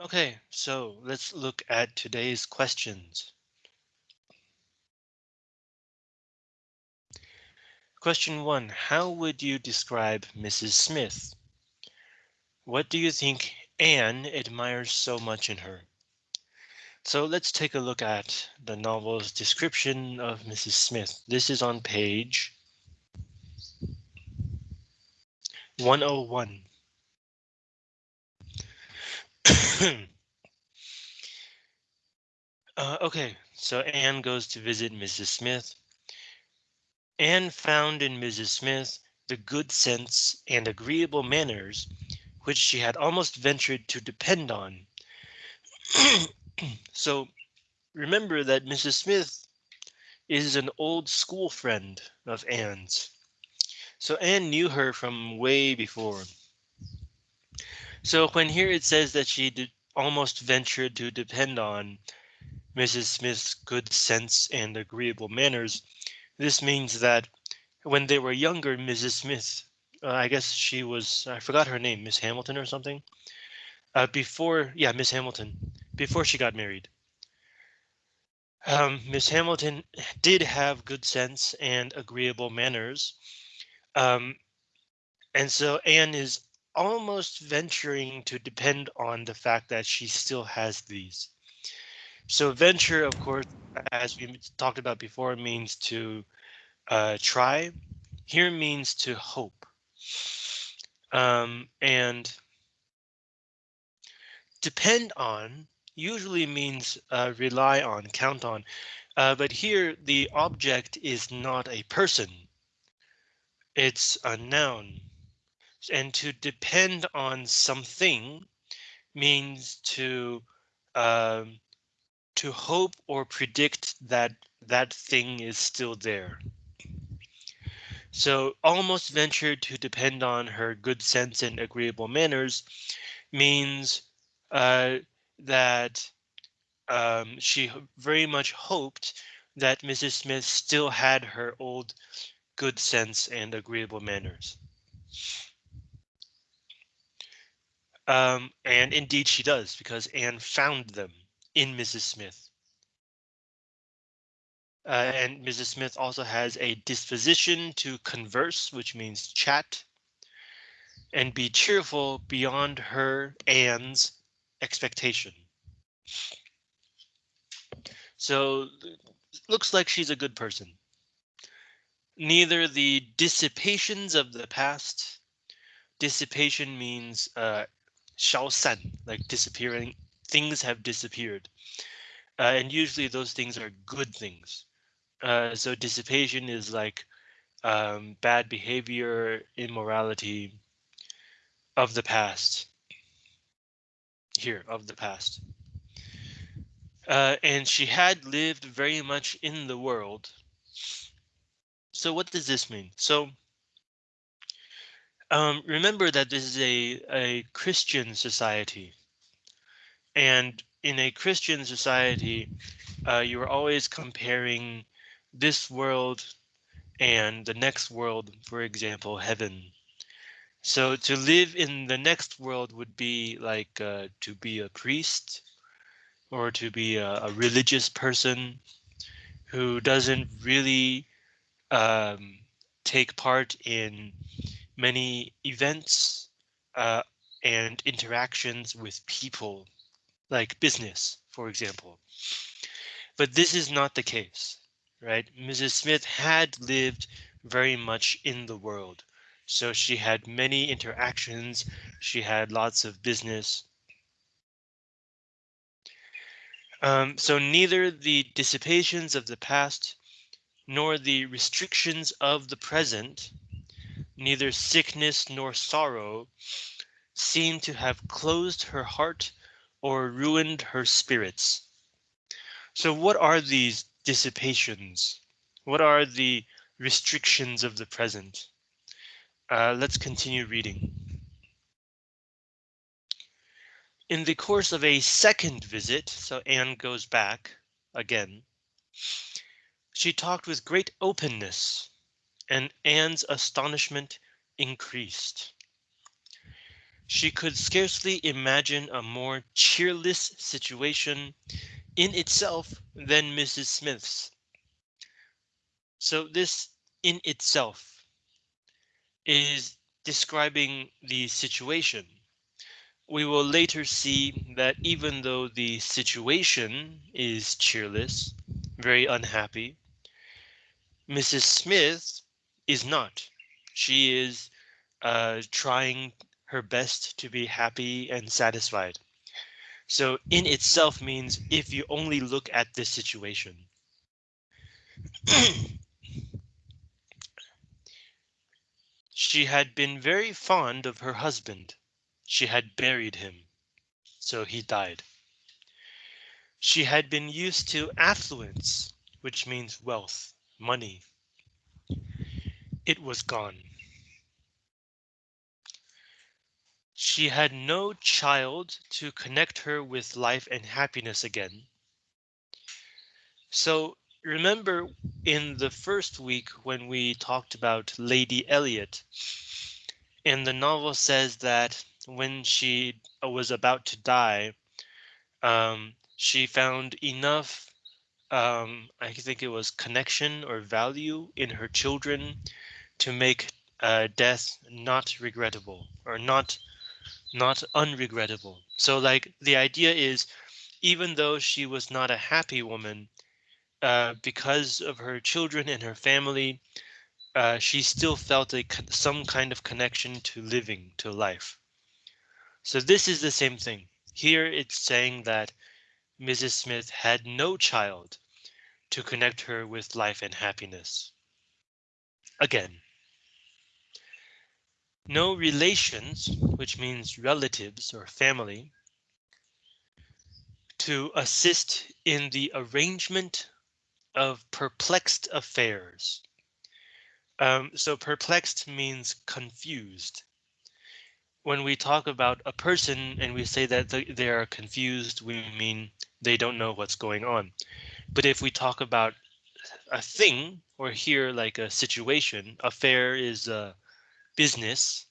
Okay, so let's look at today's questions. Question one, how would you describe Mrs. Smith? What do you think Anne admires so much in her? So let's take a look at the novel's description of Mrs. Smith. This is on page 101. uh, okay, so Anne goes to visit Mrs. Smith. Anne found in Mrs. Smith the good sense and agreeable manners which she had almost ventured to depend on. so remember that Mrs. Smith is an old school friend of Anne's. So Anne knew her from way before. So when here it says that she did almost ventured to depend on Mrs. Smith's good sense and agreeable manners, this means that when they were younger, Mrs. Smith, uh, I guess she was, I forgot her name, Miss Hamilton or something. Uh, before, yeah, Miss Hamilton, before she got married. Um, Miss Hamilton did have good sense and agreeable manners. Um, and so Anne is almost venturing to depend on the fact that she still has these. So venture, of course, as we talked about before, means to uh, try. Here means to hope. Um, and depend on usually means uh, rely on, count on. Uh, but here the object is not a person. It's a noun. And to depend on something means to um, to hope or predict that that thing is still there. So almost ventured to depend on her good sense and agreeable manners means uh, that um, she very much hoped that Mrs. Smith still had her old good sense and agreeable manners. Um, and indeed she does, because Anne found them in Mrs. Smith. Uh, and Mrs. Smith also has a disposition to converse, which means chat, and be cheerful beyond her Anne's expectation. So looks like she's a good person. Neither the dissipations of the past. Dissipation means uh, 消散, like disappearing. Things have disappeared. Uh, and usually those things are good things. Uh, so dissipation is like um, bad behavior, immorality of the past. Here, of the past. Uh, and she had lived very much in the world. So what does this mean? So um, remember that this is a, a Christian society. And in a Christian society, uh, you are always comparing this world and the next world, for example, heaven. So to live in the next world would be like uh, to be a priest or to be a, a religious person who doesn't really um, take part in many events uh, and interactions with people, like business, for example. But this is not the case right? Mrs. Smith had lived very much in the world. So she had many interactions. She had lots of business. Um, so neither the dissipations of the past nor the restrictions of the present, neither sickness nor sorrow seem to have closed her heart or ruined her spirits. So what are these dissipations? What are the restrictions of the present? Uh, let's continue reading. In the course of a second visit, so Anne goes back again, she talked with great openness, and Anne's astonishment increased. She could scarcely imagine a more cheerless situation in itself than Mrs. Smith's. So this in itself is describing the situation. We will later see that even though the situation is cheerless, very unhappy, Mrs. Smith is not. She is uh, trying her best to be happy and satisfied. So in itself means if you only look at this situation. she had been very fond of her husband. She had buried him. So he died. She had been used to affluence, which means wealth, money. It was gone. She had no child to connect her with life and happiness again. So remember in the first week when we talked about Lady Elliot, and the novel says that when she was about to die, um, she found enough, um, I think it was connection or value in her children to make uh, death not regrettable or not not unregrettable. So like the idea is, even though she was not a happy woman, uh, because of her children and her family, uh, she still felt a some kind of connection to living, to life. So this is the same thing. Here it's saying that Mrs. Smith had no child to connect her with life and happiness. Again, no relations, which means relatives or family, to assist in the arrangement of perplexed affairs. Um, so perplexed means confused. When we talk about a person and we say that they are confused, we mean they don't know what's going on. But if we talk about a thing or here like a situation, affair is a business.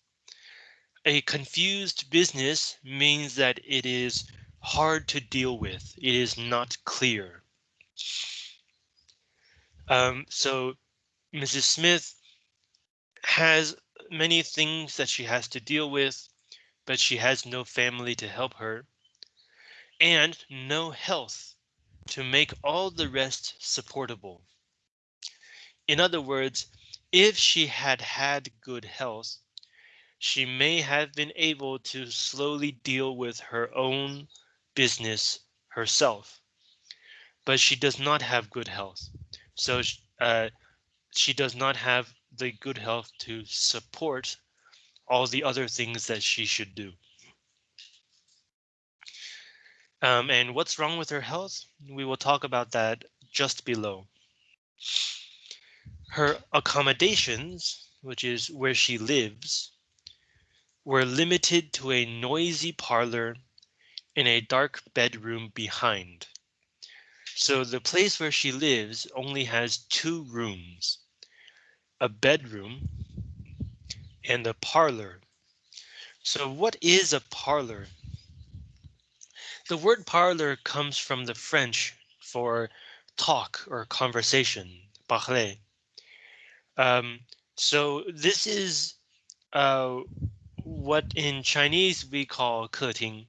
A confused business means that it is hard to deal with. It is not clear. Um, so Mrs. Smith has many things that she has to deal with, but she has no family to help her and no health to make all the rest supportable. In other words, if she had had good health, she may have been able to slowly deal with her own business herself. But she does not have good health. So uh, she does not have the good health to support all the other things that she should do. Um, and what's wrong with her health? We will talk about that just below. Her accommodations, which is where she lives, were limited to a noisy parlor in a dark bedroom behind. So the place where she lives only has two rooms, a bedroom and a parlor. So what is a parlor? The word parlor comes from the French for talk or conversation, parler. Um, so this is uh, what in Chinese we call 客厅.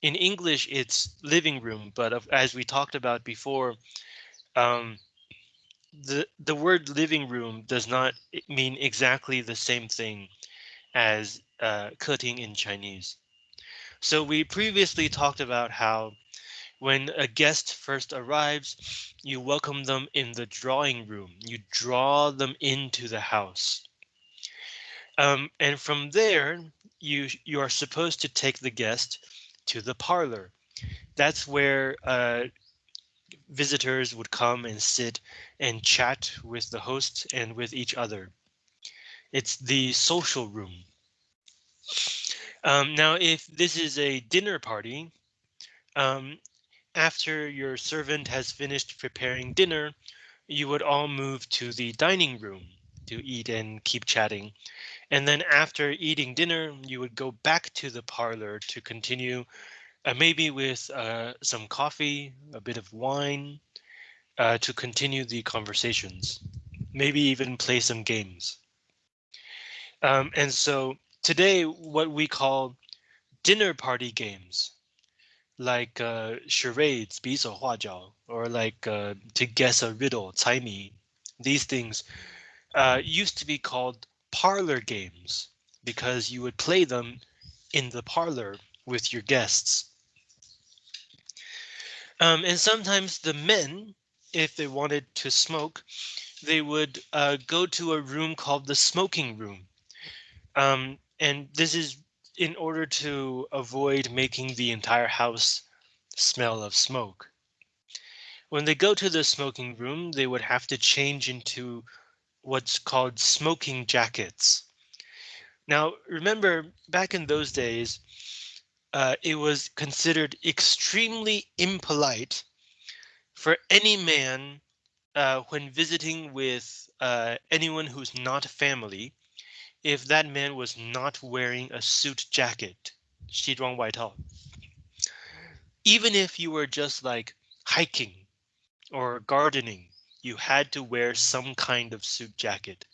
In English, it's living room, but as we talked about before, um, the the word living room does not mean exactly the same thing as uh, 客厅 in Chinese. So we previously talked about how when a guest first arrives, you welcome them in the drawing room. You draw them into the house. Um, and from there, you you are supposed to take the guest to the parlor. That's where uh, visitors would come and sit and chat with the host and with each other. It's the social room. Um, now, if this is a dinner party, um, after your servant has finished preparing dinner, you would all move to the dining room. to eat and keep chatting. And then after eating dinner, you would go back to the parlor to continue, uh, maybe with uh, some coffee, a bit of wine, uh, to continue the conversations, maybe even play some games. Um, and so today, what we call dinner party games, like uh, charades, 比手画脚, or like uh, to guess a riddle, 猜谜, these things uh, used to be called parlor games because you would play them in the parlor with your guests. Um, and sometimes the men, if they wanted to smoke, they would uh, go to a room called the smoking room. Um, and this is in order to avoid making the entire house smell of smoke. When they go to the smoking room, they would have to change into what's called smoking jackets. Now, remember, back in those days, uh, it was considered extremely impolite for any man uh, when visiting with uh, anyone who's not family, if that man was not wearing a suit jacket, 西装外套. Even if you were just like hiking or gardening, you had to wear some kind of suit jacket.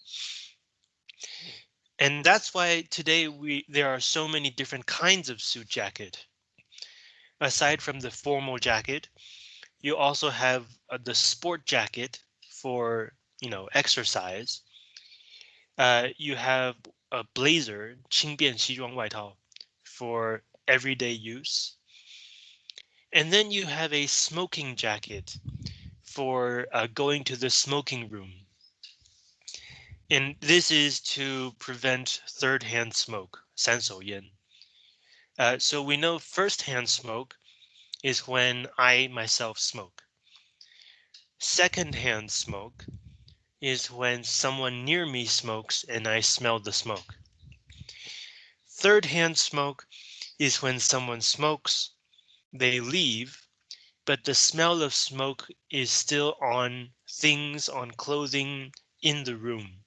And that's why today we there are so many different kinds of suit jacket. Aside from the formal jacket, you also have uh, the sport jacket for, you know, exercise. Uh, you have a blazer, 轻便西装外套, for everyday use. And then you have a smoking jacket for uh, going to the smoking room. And this is to prevent third-hand smoke, 三手烟. Uh, so we know first-hand smoke is when I myself smoke. Second-hand smoke is when someone near me smokes and I smell the smoke. Third-hand smoke is when someone smokes, they leave, but the smell of smoke is still on things, on clothing in the room.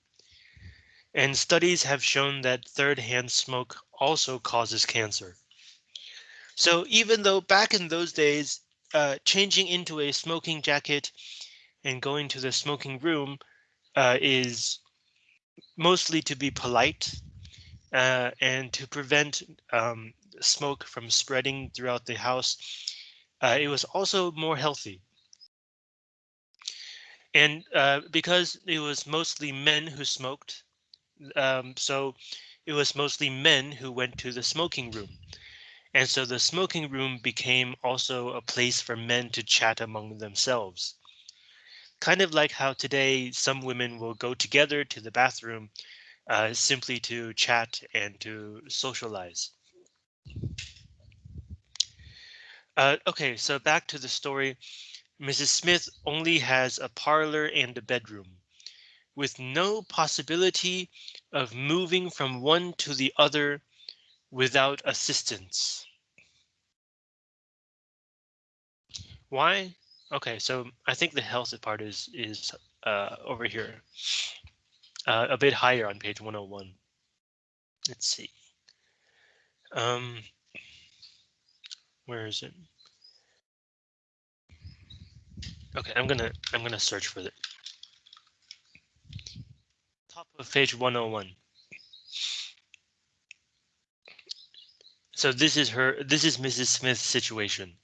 And studies have shown that third-hand smoke also causes cancer. So even though back in those days, uh, changing into a smoking jacket and going to the smoking room uh, is mostly to be polite uh, and to prevent um, smoke from spreading throughout the house uh, it was also more healthy. And uh, because it was mostly men who smoked, um, so it was mostly men who went to the smoking room. And so the smoking room became also a place for men to chat among themselves. Kind of like how today some women will go together to the bathroom uh, simply to chat and to socialize. Uh, okay, so back to the story. Mrs. Smith only has a parlor and a bedroom with no possibility of moving from one to the other without assistance. Why? Okay, so I think the health part is is uh, over here, uh, a bit higher on page 101. Let's see. Um, where is it? Okay, I'm gonna I'm gonna search for it. Top of page 101. So this is her this is Mrs. Smith's situation.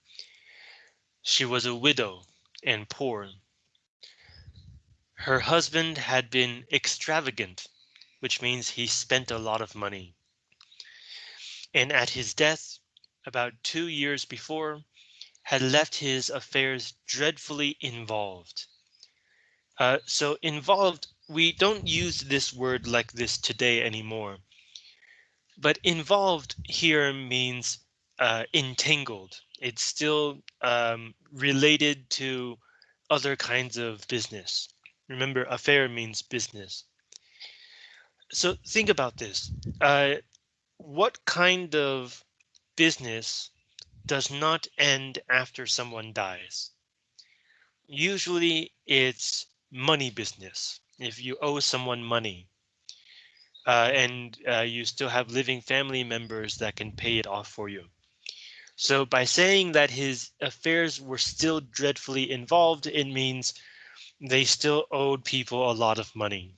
She was a widow and poor. Her husband had been extravagant, which means he spent a lot of money. And at his death, about two years before, had left his affairs dreadfully involved. Uh, so involved, we don't use this word like this today anymore. But involved here means uh, entangled. It's still um, related to other kinds of business. Remember, affair means business. So think about this. Uh, what kind of business does not end after someone dies. Usually it's money business. if you owe someone money uh, and uh, you still have living family members that can pay it off for you. So by saying that his affairs were still dreadfully involved, it means they still owed people a lot of money.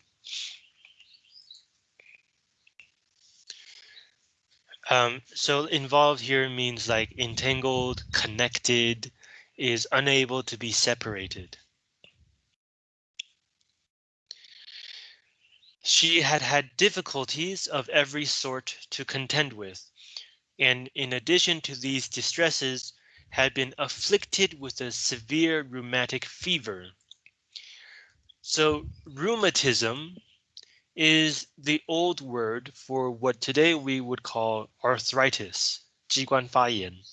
Um, so involved here means like entangled, connected, is unable to be separated. She had had difficulties of every sort to contend with, and in addition to these distresses, had been afflicted with a severe rheumatic fever. So rheumatism is the old word for what today we would call arthritis, 机关发炎.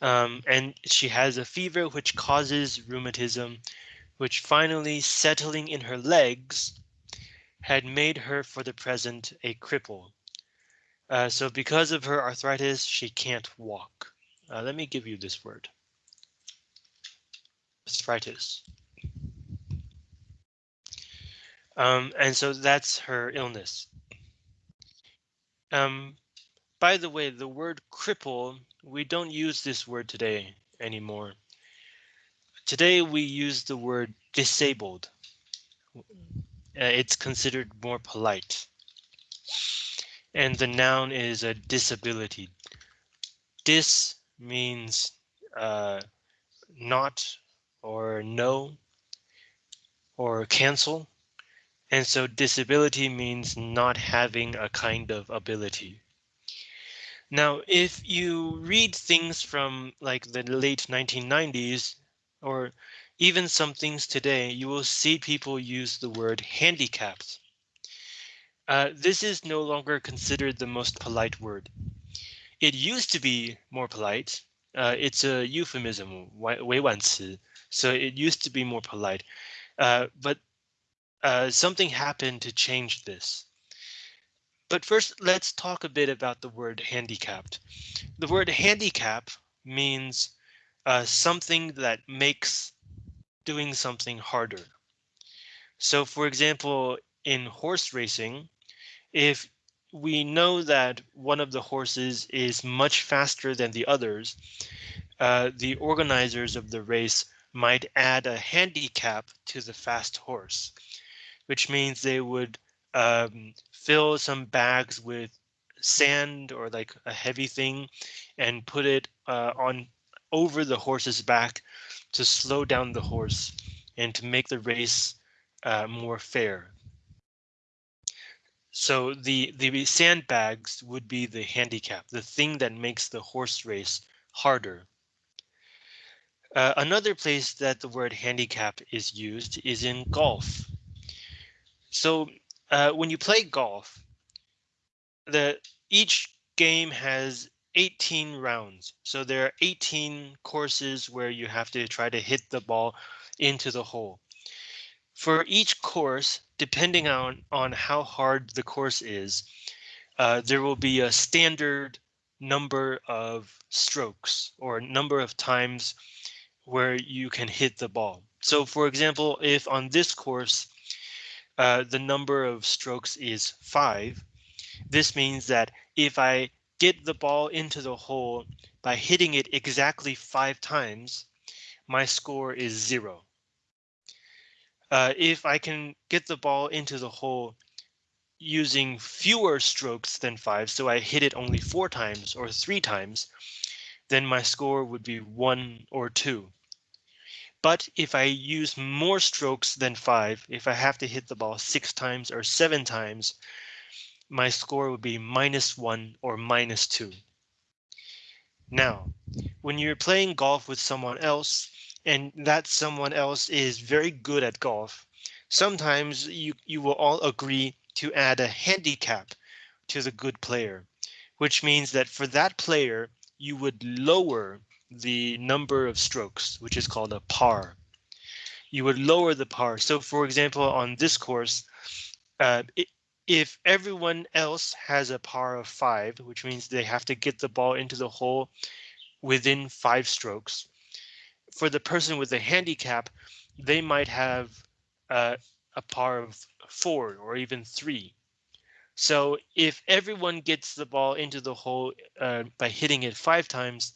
Um, and she has a fever which causes rheumatism, which finally settling in her legs had made her for the present a cripple. Uh, so because of her arthritis, she can't walk. Uh, let me give you this word. Arthritis. Um, and so that's her illness. Um, by the way, the word cripple, we don't use this word today anymore. Today we use the word disabled uh, it's considered more polite. And the noun is a disability. Dis means uh, not or no or cancel. And so disability means not having a kind of ability. Now, if you read things from like the late 1990s or even some things today, you will see people use the word handicapped. Uh, this is no longer considered the most polite word. It used to be more polite. Uh, it's a euphemism, 委婉词, so it used to be more polite. Uh, but uh, something happened to change this. But first, let's talk a bit about the word handicapped. The word handicap means uh, something that makes doing something harder. So for example, in horse racing, if we know that one of the horses is much faster than the others, uh, the organizers of the race might add a handicap to the fast horse, which means they would um, fill some bags with sand or like a heavy thing and put it uh, on over the horse's back to slow down the horse and to make the race uh, more fair. So the, the sandbags would be the handicap, the thing that makes the horse race harder. Uh, another place that the word handicap is used is in golf. So uh, when you play golf, the each game has 18 rounds. So there are 18 courses where you have to try to hit the ball into the hole. For each course, depending on, on how hard the course is, uh, there will be a standard number of strokes or number of times where you can hit the ball. So for example, if on this course, uh, the number of strokes is five, this means that if I get the ball into the hole by hitting it exactly five times, my score is zero. Uh, if I can get the ball into the hole using fewer strokes than five, so I hit it only four times or three times, then my score would be one or two. But if I use more strokes than five, if I have to hit the ball six times or seven times, my score would be minus one or minus two. Now, when you're playing golf with someone else and that someone else is very good at golf, sometimes you, you will all agree to add a handicap to the good player, which means that for that player, you would lower the number of strokes, which is called a par. You would lower the par. So for example, on this course, uh, if everyone else has a par of five, which means they have to get the ball into the hole within five strokes. For the person with a handicap, they might have uh, a par of four or even three. So if everyone gets the ball into the hole uh, by hitting it five times,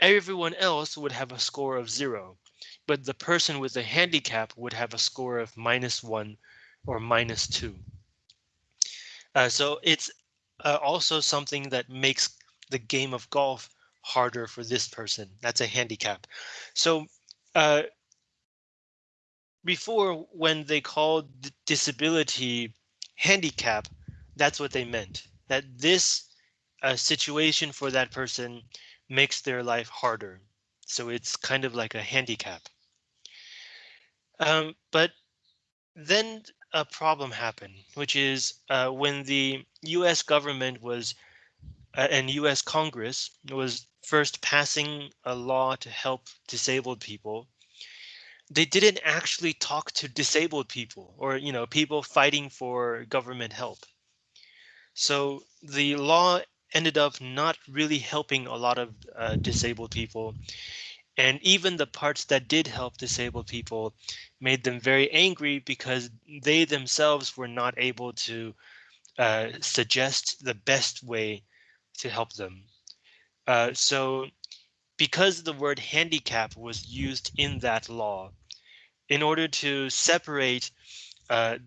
everyone else would have a score of zero, but the person with the handicap would have a score of minus one or minus two. Uh, so it's uh, also something that makes the game of golf harder for this person. That's a handicap. So uh, before when they called disability handicap, that's what they meant. That this uh, situation for that person makes their life harder. So it's kind of like a handicap. Um, but then a problem happened, which is uh, when the US government was uh, and US Congress was first passing a law to help disabled people they didn't actually talk to disabled people or you know people fighting for government help. So the law ended up not really helping a lot of uh, disabled people. And even the parts that did help disabled people made them very angry because they themselves were not able to uh, suggest the best way to help them. Uh, so because the word handicap was used in that law in order to separate uh,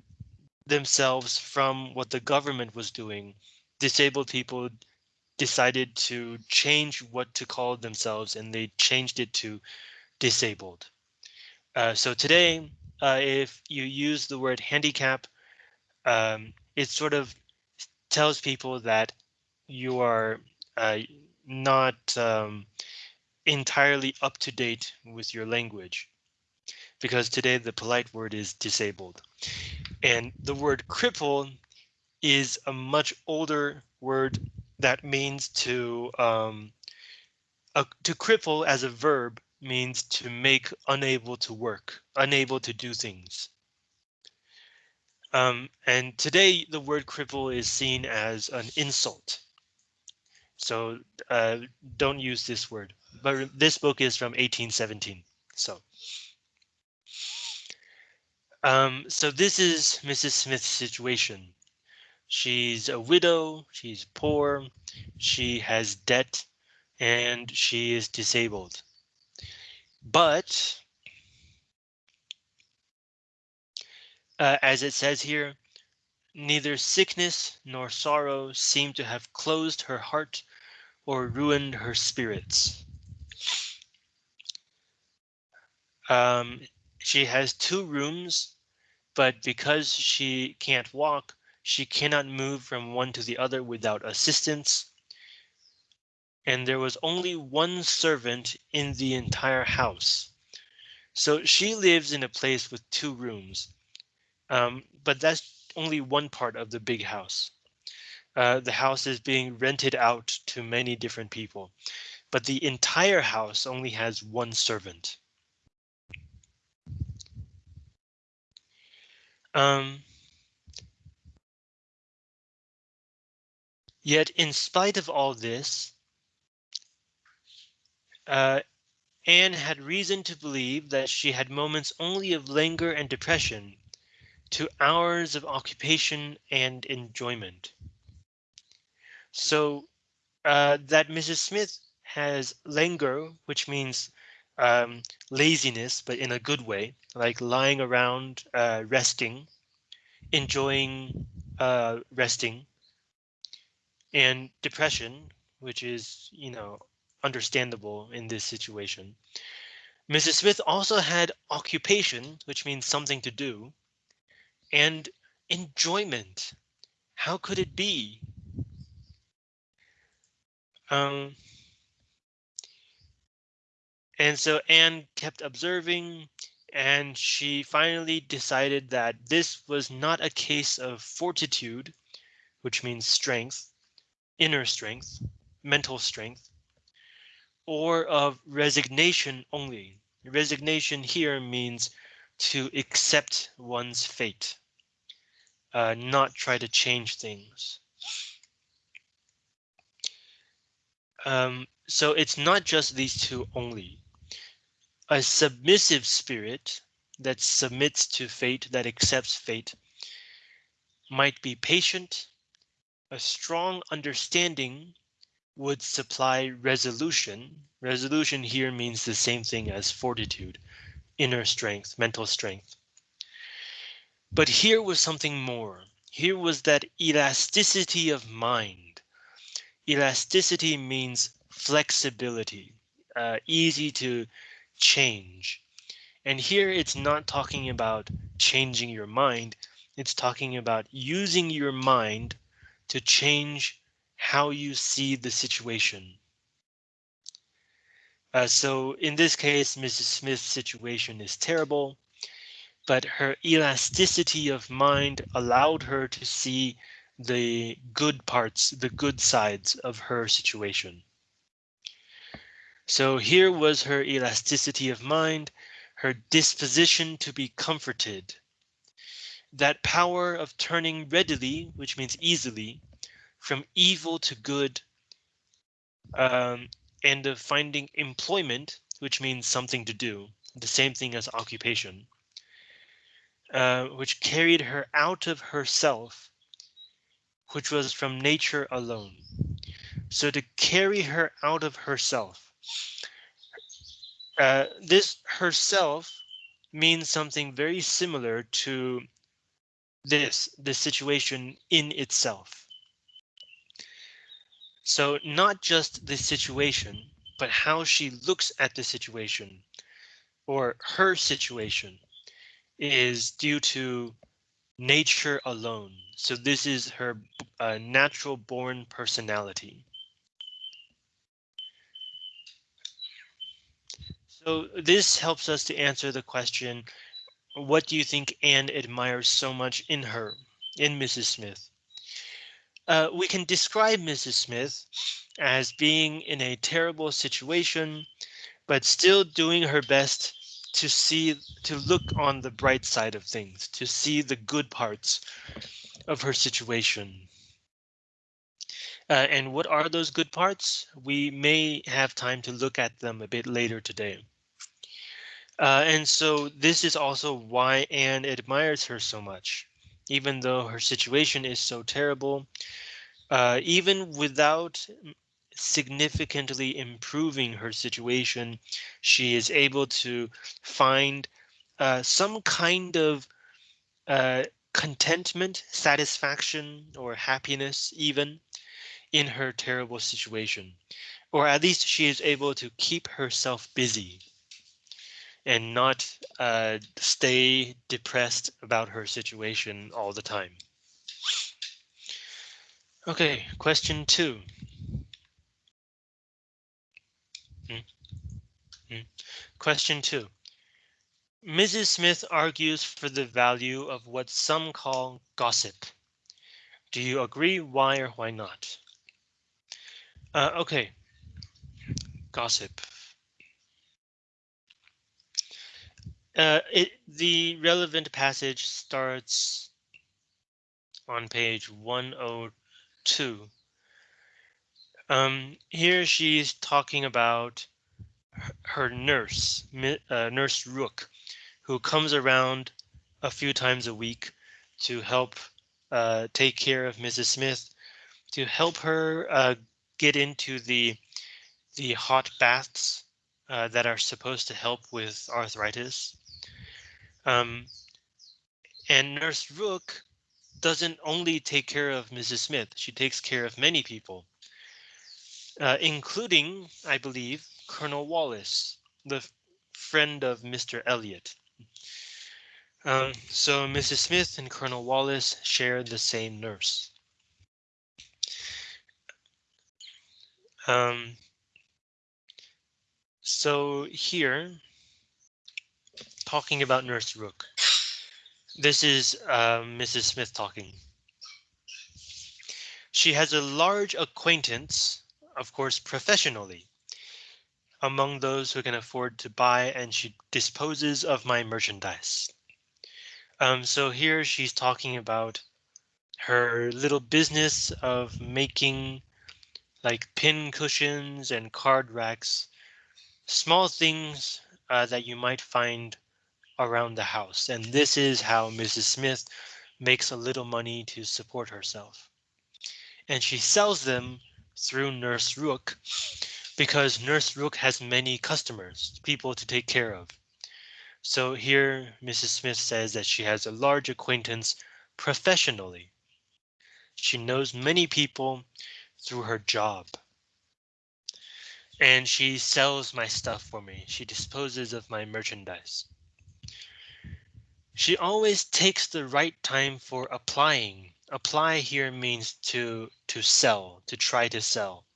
themselves from what the government was doing, disabled people decided to change what to call themselves and they changed it to disabled. Uh, so today, uh, if you use the word handicap, um, it sort of tells people that you are uh, not um, entirely up to date with your language because today the polite word is disabled. And the word cripple is a much older word that means to um, uh, to cripple as a verb means to make unable to work, unable to do things. Um, and today the word cripple is seen as an insult. So uh, don't use this word, but this book is from 1817. So. Um, so this is Mrs. Smith's situation. She's a widow, she's poor, she has debt, and she is disabled. But uh, as it says here, neither sickness nor sorrow seem to have closed her heart or ruined her spirits. Um, she has two rooms but because she can't walk, she cannot move from one to the other without assistance. And there was only one servant in the entire house. So she lives in a place with two rooms, um, but that's only one part of the big house. Uh, the house is being rented out to many different people, but the entire house only has one servant. Um, yet, in spite of all this, uh, Anne had reason to believe that she had moments only of languor and depression to hours of occupation and enjoyment. So uh, that Mrs. Smith has languor, which means um, laziness, but in a good way, like lying around, uh, resting, enjoying uh, resting, and depression, which is, you know, understandable in this situation. Mrs. Smith also had occupation, which means something to do, and enjoyment. How could it be? Um, and so Anne kept observing and she finally decided that this was not a case of fortitude, which means strength, inner strength, mental strength, or of resignation only. Resignation here means to accept one's fate, uh, not try to change things. Um, so it's not just these two only a submissive spirit that submits to fate, that accepts fate, might be patient. A strong understanding would supply resolution. Resolution here means the same thing as fortitude, inner strength, mental strength. But here was something more. Here was that elasticity of mind. Elasticity means flexibility, uh, easy to change. And here it's not talking about changing your mind. It's talking about using your mind to change how you see the situation. Uh, so in this case, Mrs. Smith's situation is terrible but her elasticity of mind allowed her to see the good parts, the good sides of her situation. So here was her elasticity of mind, her disposition to be comforted. That power of turning readily, which means easily, from evil to good, um, and of finding employment, which means something to do, the same thing as occupation uh, which carried her out of herself, which was from nature alone. So to carry her out of herself, uh, this herself means something very similar to this, the situation in itself. So not just the situation, but how she looks at the situation or her situation is due to nature alone. So this is her uh, natural born personality. So this helps us to answer the question, what do you think Anne admires so much in her, in Mrs. Smith? Uh, we can describe Mrs. Smith as being in a terrible situation, but still doing her best to see to look on the bright side of things, to see the good parts of her situation. Uh, and what are those good parts? We may have time to look at them a bit later today. Uh, and so this is also why Anne admires her so much, even though her situation is so terrible. Uh, even without significantly improving her situation. She is able to find uh, some kind of uh, contentment, satisfaction, or happiness even in her terrible situation. Or at least she is able to keep herself busy and not uh, stay depressed about her situation all the time. Okay, question two. Mm. Mm. Question two. Mrs. Smith argues for the value of what some call gossip. Do you agree? Why or why not? Uh, okay. Gossip. Uh, it, the relevant passage starts on page 102 um, here she's talking about her nurse, uh, Nurse Rooke, who comes around a few times a week to help uh, take care of Mrs. Smith, to help her uh, get into the the hot baths uh, that are supposed to help with arthritis. Um, and Nurse Rooke doesn't only take care of Mrs. Smith, she takes care of many people uh, including, I believe, Colonel Wallis, the friend of Mr. Elliot. Um, so Mrs. Smith and Colonel Wallis share the same nurse. Um, so here, talking about Nurse Rooke. This is uh, Mrs. Smith talking. She has a large acquaintance of course, professionally. Among those who can afford to buy and she disposes of my merchandise. Um, so here she's talking about her little business of making like pin cushions and card racks, small things uh, that you might find around the house. And this is how Mrs. Smith makes a little money to support herself. And she sells them through Nurse Rooke because Nurse Rooke has many customers, people to take care of. So here Mrs. Smith says that she has a large acquaintance professionally. She knows many people through her job. And she sells my stuff for me. She disposes of my merchandise. She always takes the right time for applying. Apply here means to to sell, to try to sell.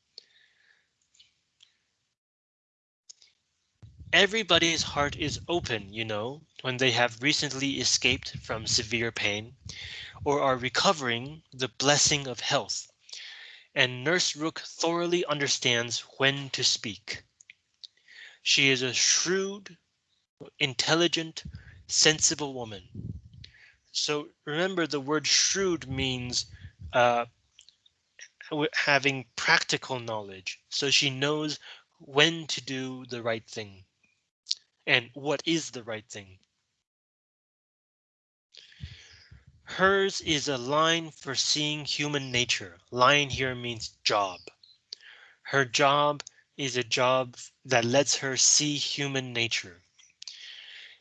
Everybody's heart is open, you know, when they have recently escaped from severe pain or are recovering the blessing of health and Nurse Rooke thoroughly understands when to speak. She is a shrewd, intelligent, sensible woman. So remember the word shrewd means uh, having practical knowledge. So she knows when to do the right thing and what is the right thing. Hers is a line for seeing human nature. Line here means job. Her job is a job that lets her see human nature.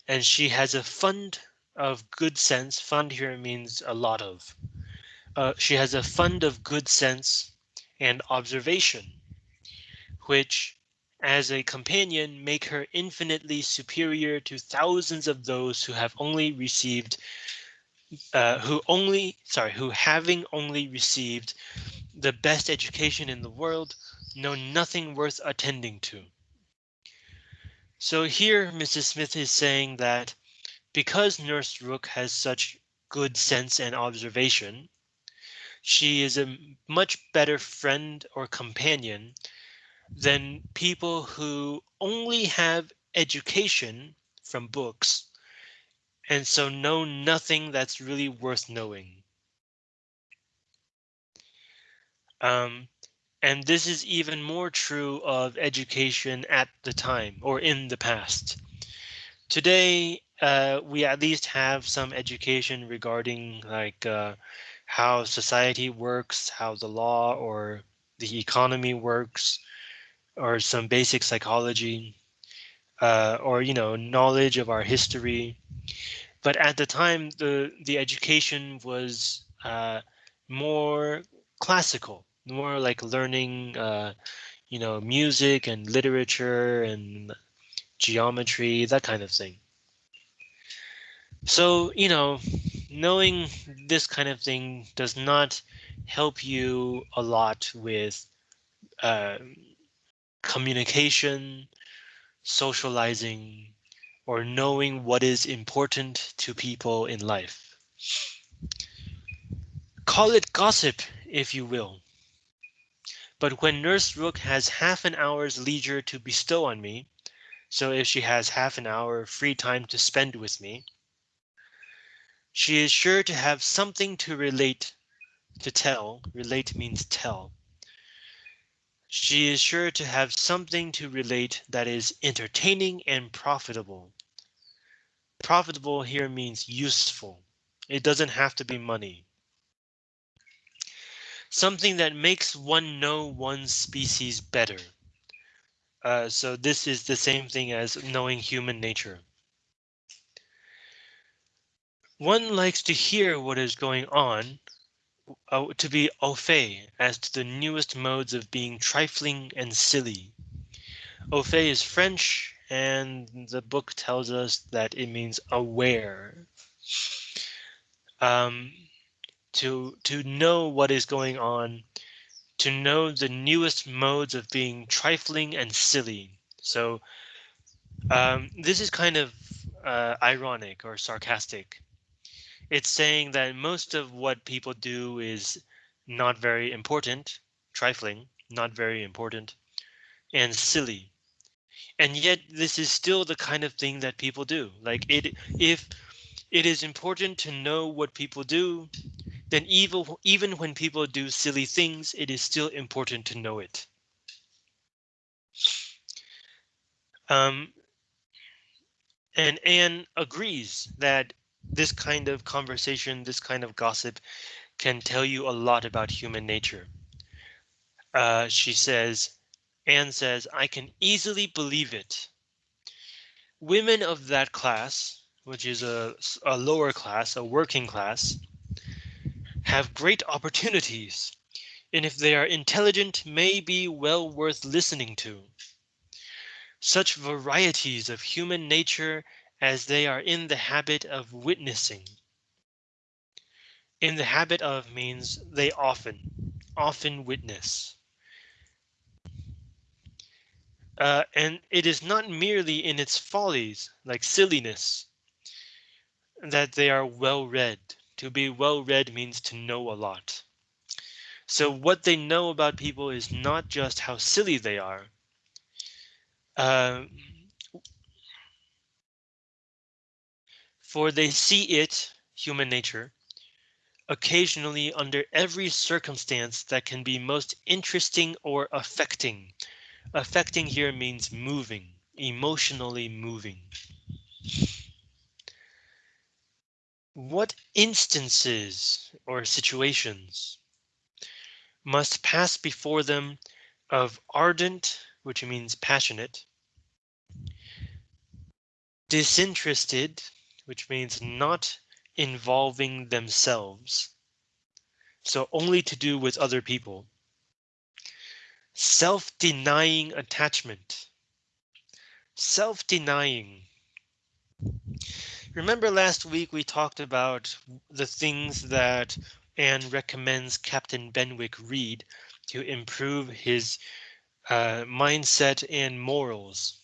And she has a fund of good sense. Fund here means a lot of. Uh, she has a fund of good sense and observation, which as a companion make her infinitely superior to thousands of those who have only received uh, who only, sorry, who having only received the best education in the world, know nothing worth attending to. So here Mrs. Smith is saying that because Nurse Rooke has such good sense and observation, she is a much better friend or companion than people who only have education from books and so know nothing that's really worth knowing. Um, and this is even more true of education at the time or in the past. Today, uh, we at least have some education regarding like uh, how society works, how the law or the economy works, or some basic psychology, uh, or you know knowledge of our history but at the time the the education was uh, more classical, more like learning, uh, you know, music and literature and geometry, that kind of thing. So, you know, knowing this kind of thing does not help you a lot with uh, communication, socializing, or knowing what is important to people in life. Call it gossip, if you will. But when Nurse Rooke has half an hour's leisure to bestow on me, so if she has half an hour free time to spend with me, she is sure to have something to relate, to tell, relate means tell. She is sure to have something to relate that is entertaining and profitable. Profitable here means useful. It doesn't have to be money. Something that makes one know one's species better. Uh, so this is the same thing as knowing human nature. One likes to hear what is going on, uh, to be au fait as to the newest modes of being trifling and silly. Au fait is French and the book tells us that it means aware. Um, to to know what is going on, to know the newest modes of being trifling and silly. So um, this is kind of uh, ironic or sarcastic. It's saying that most of what people do is not very important, trifling, not very important, and silly and yet this is still the kind of thing that people do like it if it is important to know what people do then even even when people do silly things it is still important to know it um And Anne agrees that this kind of conversation, this kind of gossip can tell you a lot about human nature. Uh, she says, Anne says, I can easily believe it. Women of that class, which is a, a lower class, a working class, have great opportunities, and if they are intelligent, may be well worth listening to. Such varieties of human nature as they are in the habit of witnessing. In the habit of means they often, often witness. Uh, and it is not merely in its follies, like silliness, that they are well read. To be well read means to know a lot. So what they know about people is not just how silly they are. Uh, for they see it, human nature, occasionally under every circumstance that can be most interesting or affecting. Affecting here means moving, emotionally moving. What instances or situations must pass before them of ardent, which means passionate, disinterested, which means not involving themselves. So only to do with other people. Self-denying attachment. Self-denying. Remember last week we talked about the things that Anne recommends Captain Benwick read to improve his uh, mindset and morals.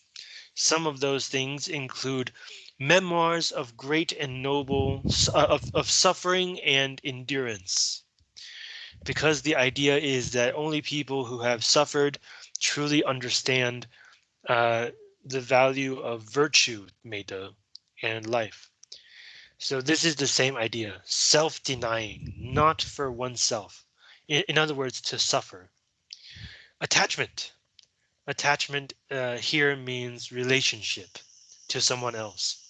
Some of those things include memoirs of great and noble uh, of, of suffering and endurance. Because the idea is that only people who have suffered truly understand uh, the value of virtue, 美德, and life. So this is the same idea, self-denying, not for oneself. In, in, other words, to suffer. Attachment. Attachment uh, here means relationship to someone else.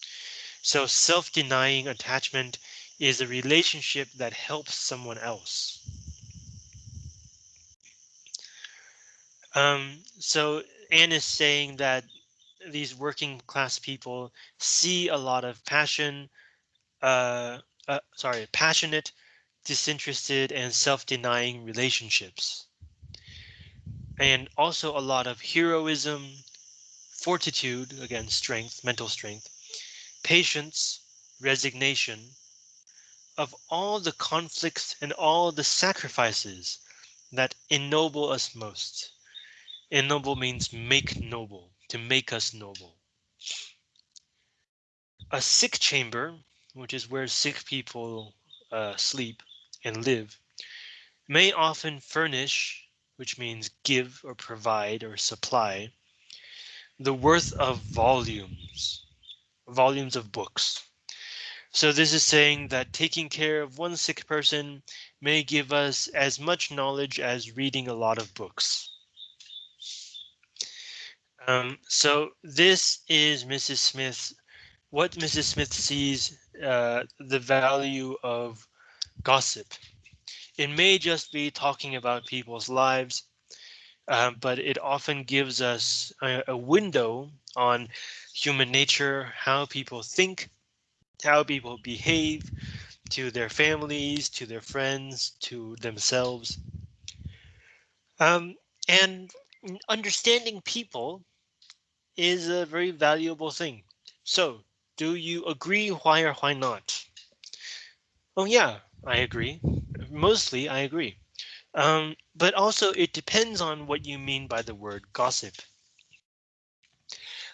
So self-denying attachment is a relationship that helps someone else. Um, so Anne is saying that these working class people see a lot of passion, uh, uh, sorry, passionate, disinterested, and self-denying relationships. And also a lot of heroism, fortitude, again, strength, mental strength, patience, resignation, of all the conflicts and all the sacrifices that ennoble us most. Ennoble means make noble, to make us noble. A sick chamber which is where sick people uh, sleep and live, may often furnish, which means give or provide or supply, the worth of volumes, volumes of books. So this is saying that taking care of one sick person may give us as much knowledge as reading a lot of books. Um, so this is Mrs. Smith's what Mrs. Smith sees uh, the value of gossip. It may just be talking about people's lives, um, but it often gives us a, a window on human nature, how people think, how people behave to their families, to their friends, to themselves. Um, and understanding people is a very valuable thing. So do you agree? Why or why not? Oh, yeah, I agree. Mostly I agree. Um, but also it depends on what you mean by the word gossip.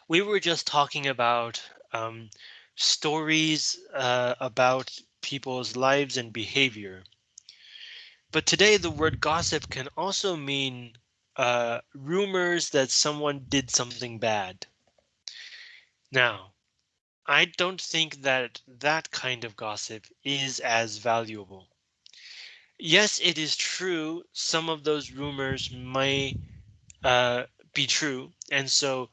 We were just talking about um, stories uh, about people's lives and behavior. But today the word gossip can also mean uh, rumors that someone did something bad. Now, I don't think that that kind of gossip is as valuable. Yes, it is true. Some of those rumors may uh, be true and so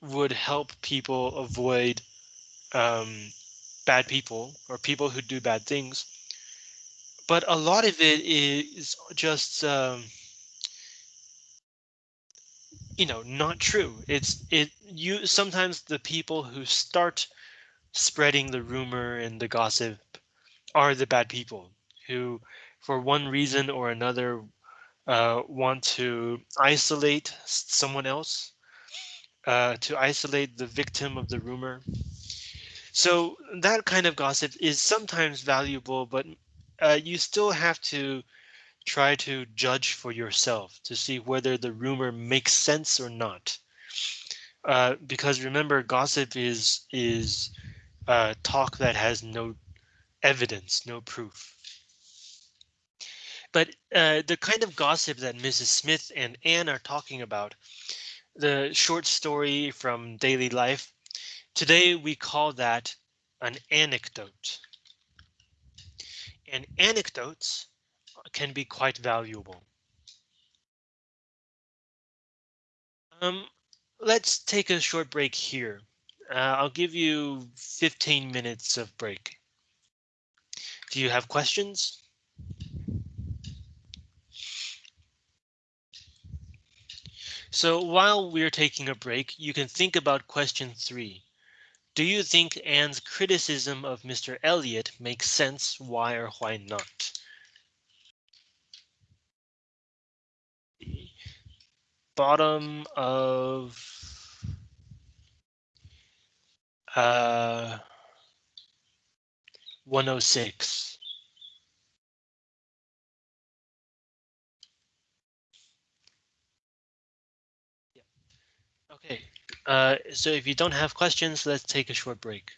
would help people avoid um, bad people or people who do bad things. But a lot of it is just, um, you know, not true. It's it you sometimes the people who start spreading the rumor and the gossip are the bad people who, for one reason or another, uh, want to isolate someone else, uh, to isolate the victim of the rumor. So that kind of gossip is sometimes valuable, but uh, you still have to try to judge for yourself to see whether the rumor makes sense or not. Uh, because remember, gossip is is uh, talk that has no evidence, no proof. But uh, the kind of gossip that Mrs. Smith and Anne are talking about, the short story from daily life, today we call that an anecdote. And anecdotes can be quite valuable. Um, let's take a short break here. Uh, I'll give you 15 minutes of break. Do you have questions? So while we're taking a break, you can think about question three. Do you think Anne's criticism of Mr. Elliot makes sense? Why or why not? Bottom of uh 106. Okay, uh, so if you don't have questions, let's take a short break.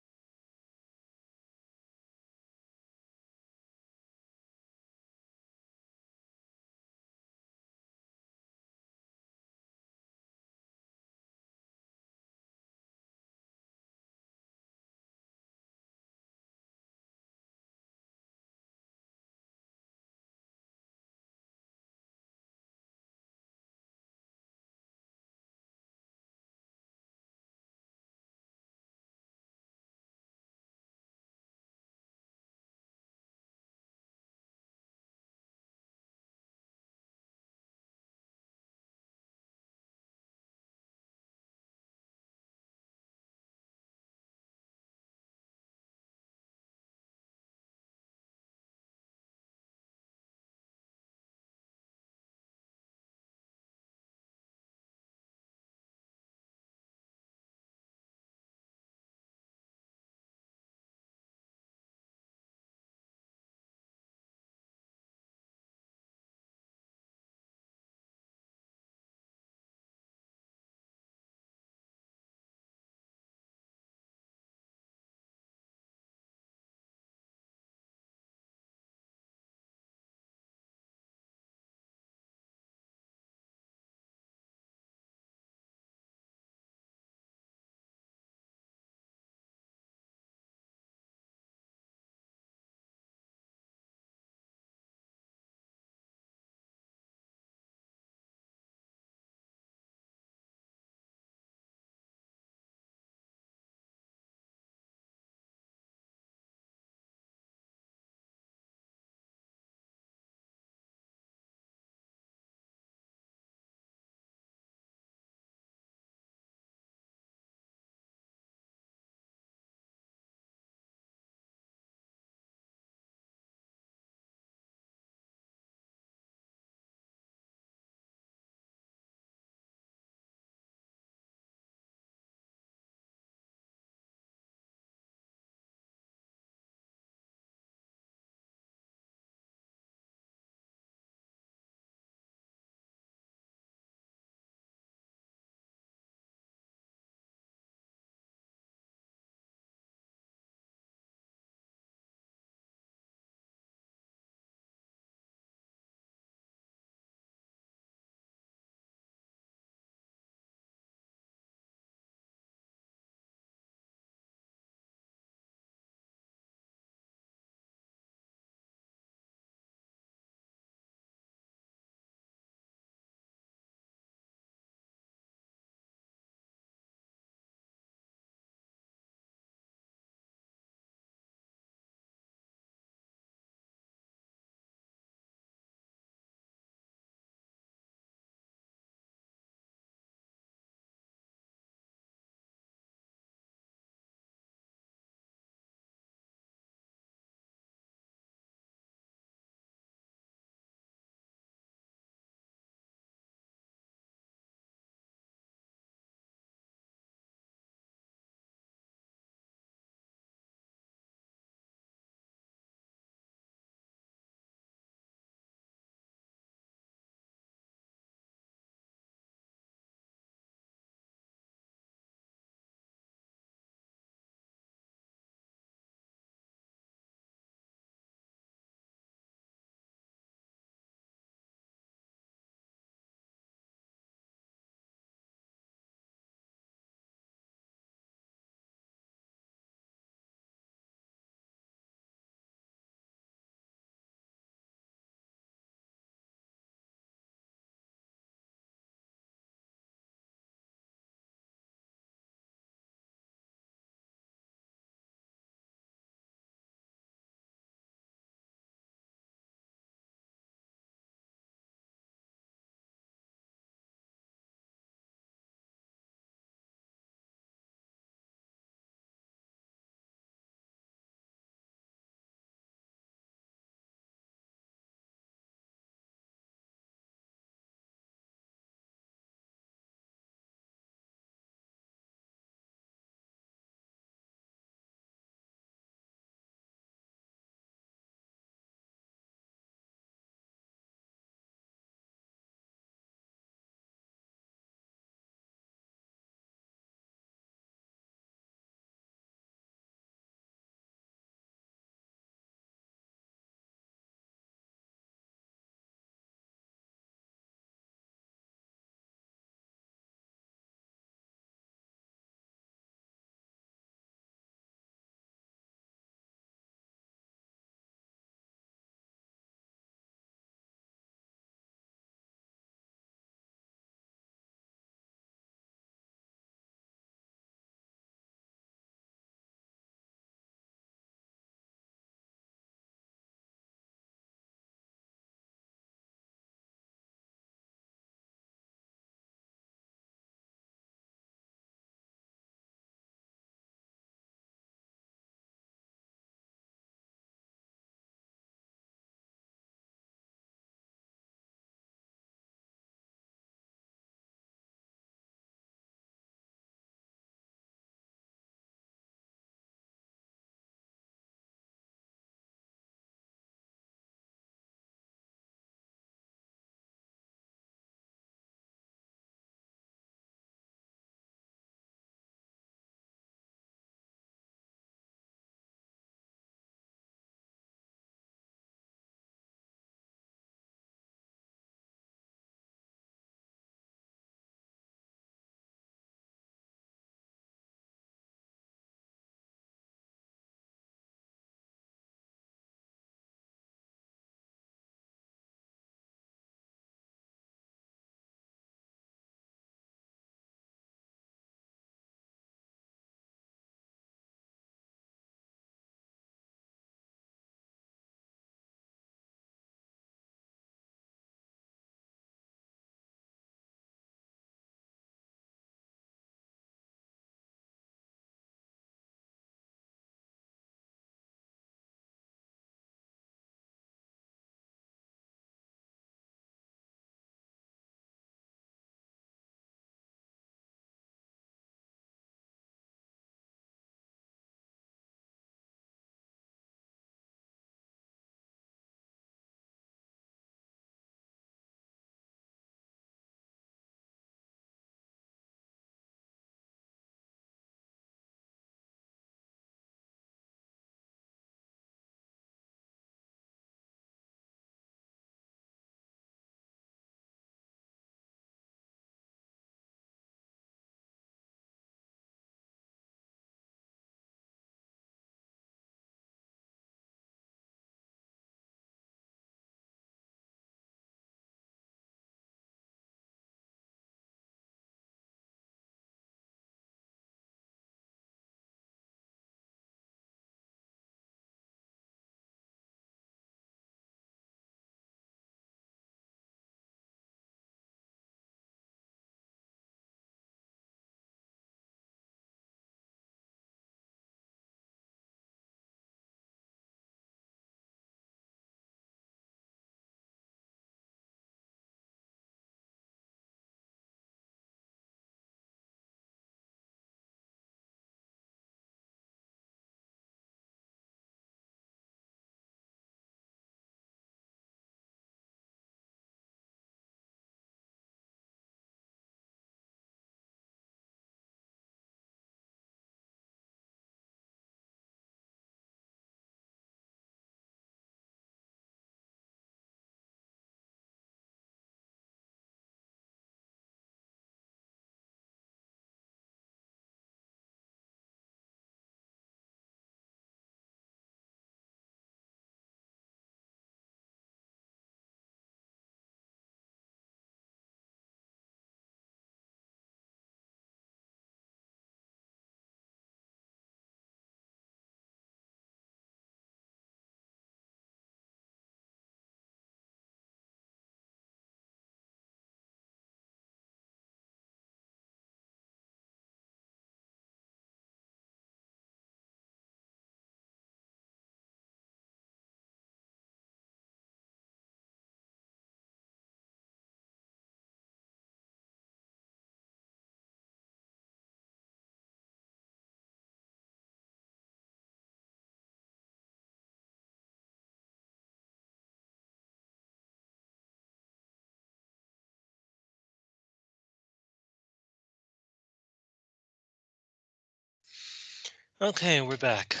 Okay, we're back.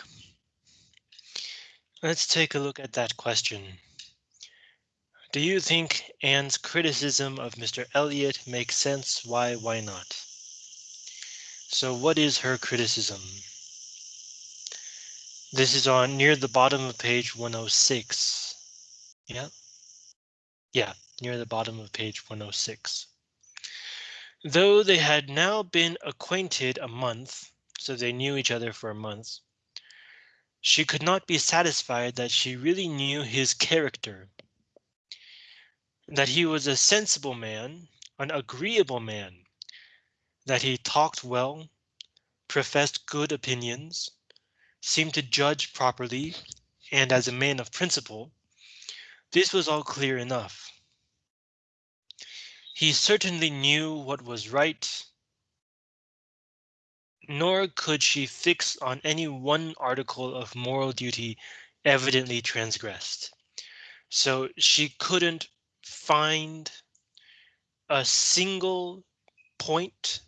Let's take a look at that question. Do you think Anne's criticism of Mr. Elliot makes sense? Why, why not? So what is her criticism? This is on near the bottom of page 106. Yeah. Yeah, near the bottom of page 106. Though they had now been acquainted a month, so they knew each other for a month, she could not be satisfied that she really knew his character. That he was a sensible man, an agreeable man, that he talked well, professed good opinions, seemed to judge properly, and as a man of principle, this was all clear enough. He certainly knew what was right, nor could she fix on any one article of moral duty evidently transgressed. So she couldn't find a single point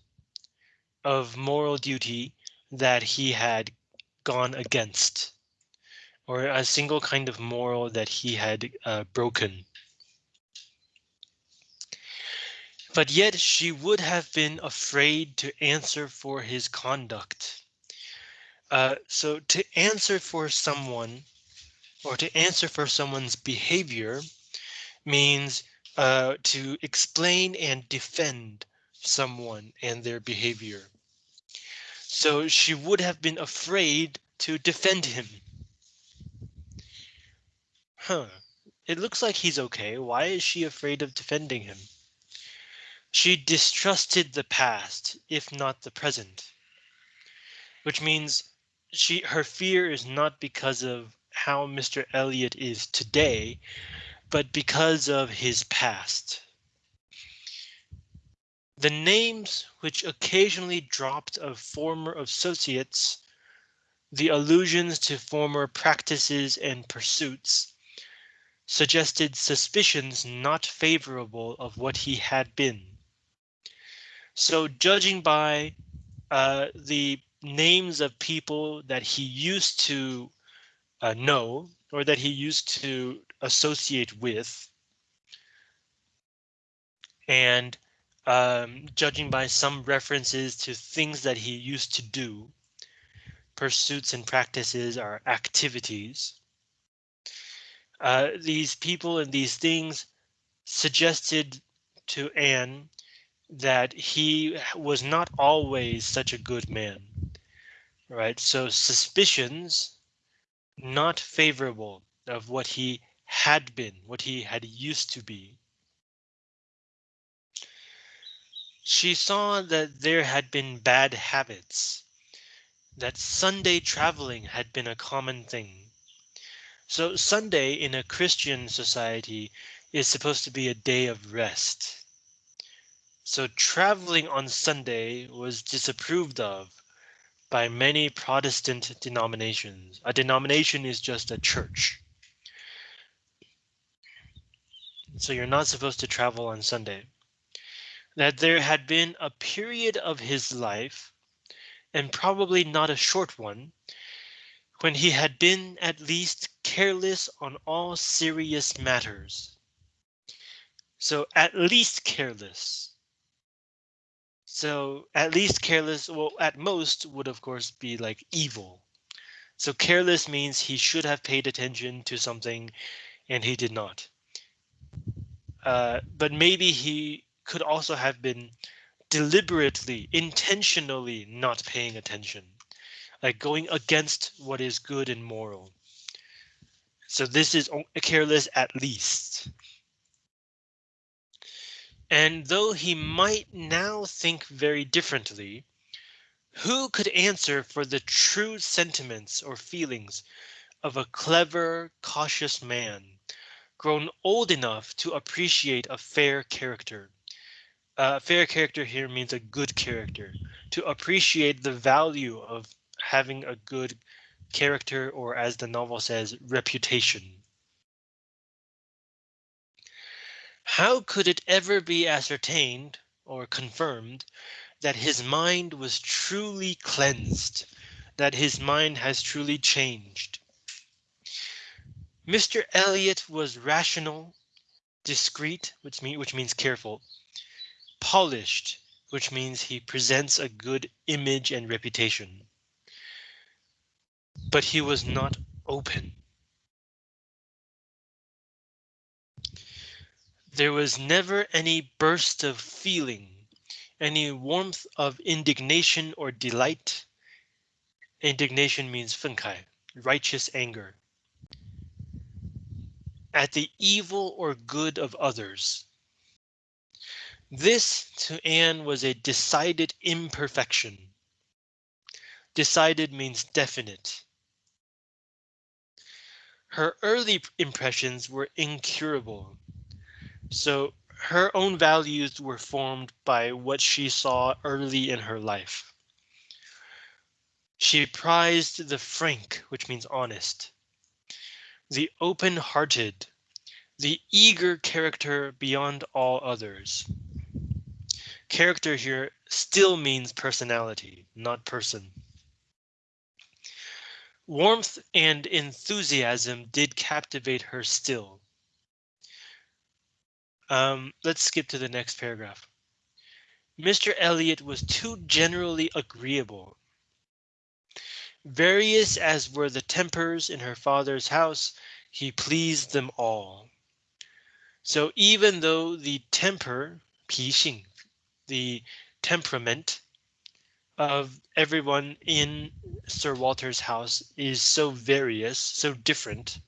of moral duty that he had gone against or a single kind of moral that he had uh, broken. But yet she would have been afraid to answer for his conduct. Uh, so to answer for someone or to answer for someone's behavior means uh, to explain and defend someone and their behavior. So she would have been afraid to defend him. Huh. It looks like he's okay. Why is she afraid of defending him? She distrusted the past, if not the present. Which means she her fear is not because of how Mr. Elliot is today, but because of his past. The names which occasionally dropped of former associates, the allusions to former practices and pursuits, suggested suspicions not favorable of what he had been. So judging by uh, the names of people that he used to uh, know or that he used to associate with, and um, judging by some references to things that he used to do, pursuits and practices are activities. Uh, these people and these things suggested to Anne that he was not always such a good man. Right, so suspicions not favorable of what he had been, what he had used to be. She saw that there had been bad habits, that Sunday traveling had been a common thing. So Sunday in a Christian society is supposed to be a day of rest. So traveling on Sunday was disapproved of by many Protestant denominations. A denomination is just a church. So you're not supposed to travel on Sunday. That there had been a period of his life, and probably not a short one, when he had been at least careless on all serious matters. So at least careless. So at least careless, well, at most would of course be like evil. So careless means he should have paid attention to something and he did not. Uh, but maybe he could also have been deliberately, intentionally not paying attention, like going against what is good and moral. So this is careless at least. And though he might now think very differently, who could answer for the true sentiments or feelings of a clever, cautious man, grown old enough to appreciate a fair character? A uh, fair character here means a good character, to appreciate the value of having a good character, or as the novel says, reputation. How could it ever be ascertained or confirmed that his mind was truly cleansed that his mind has truly changed. Mr. Elliot was rational, discreet, which, mean, which means careful, polished, which means he presents a good image and reputation. But he was not open. There was never any burst of feeling, any warmth of indignation or delight. Indignation means 愤慨, righteous anger. At the evil or good of others. This to Anne was a decided imperfection. Decided means definite. Her early impressions were incurable. So her own values were formed by what she saw early in her life. She prized the frank, which means honest, the open hearted, the eager character beyond all others. Character here still means personality, not person. Warmth and enthusiasm did captivate her still. Um, let's skip to the next paragraph. Mr. Elliot was too generally agreeable. Various as were the tempers in her father's house, he pleased them all. So even though the temper, 脾性, the temperament of everyone in Sir Walter's house is so various, so different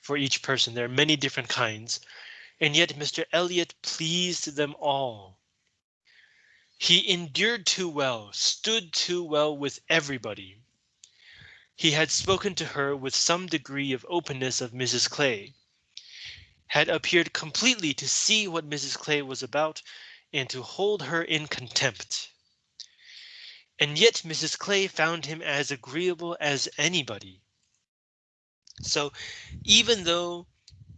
for each person. There are many different kinds and yet Mr. Elliot pleased them all. He endured too well, stood too well with everybody. He had spoken to her with some degree of openness of Mrs. Clay, had appeared completely to see what Mrs. Clay was about and to hold her in contempt. And yet Mrs. Clay found him as agreeable as anybody. So even though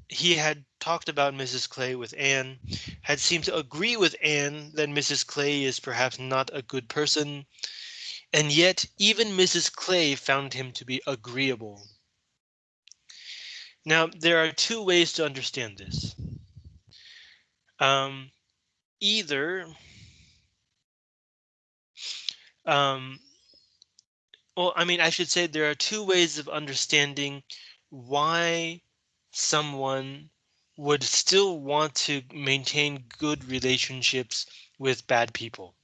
he had talked about Mrs. Clay with Anne, had seemed to agree with Anne that Mrs. Clay is perhaps not a good person, and yet even Mrs. Clay found him to be agreeable. Now, there are two ways to understand this. Um, either um, well, I mean, I should say there are two ways of understanding why someone would still want to maintain good relationships with bad people.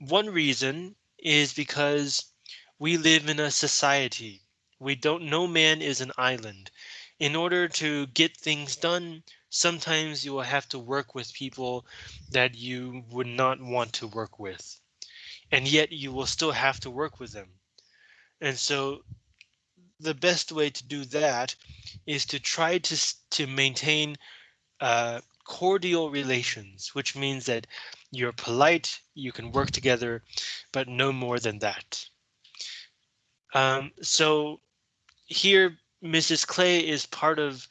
One reason is because we live in a society. We don't no man is an island. In order to get things done, sometimes you will have to work with people that you would not want to work with. And yet you will still have to work with them. And so the best way to do that is to try to to maintain uh, cordial relations, which means that you're polite, you can work together, but no more than that. Um, so here, Mrs. Clay is part of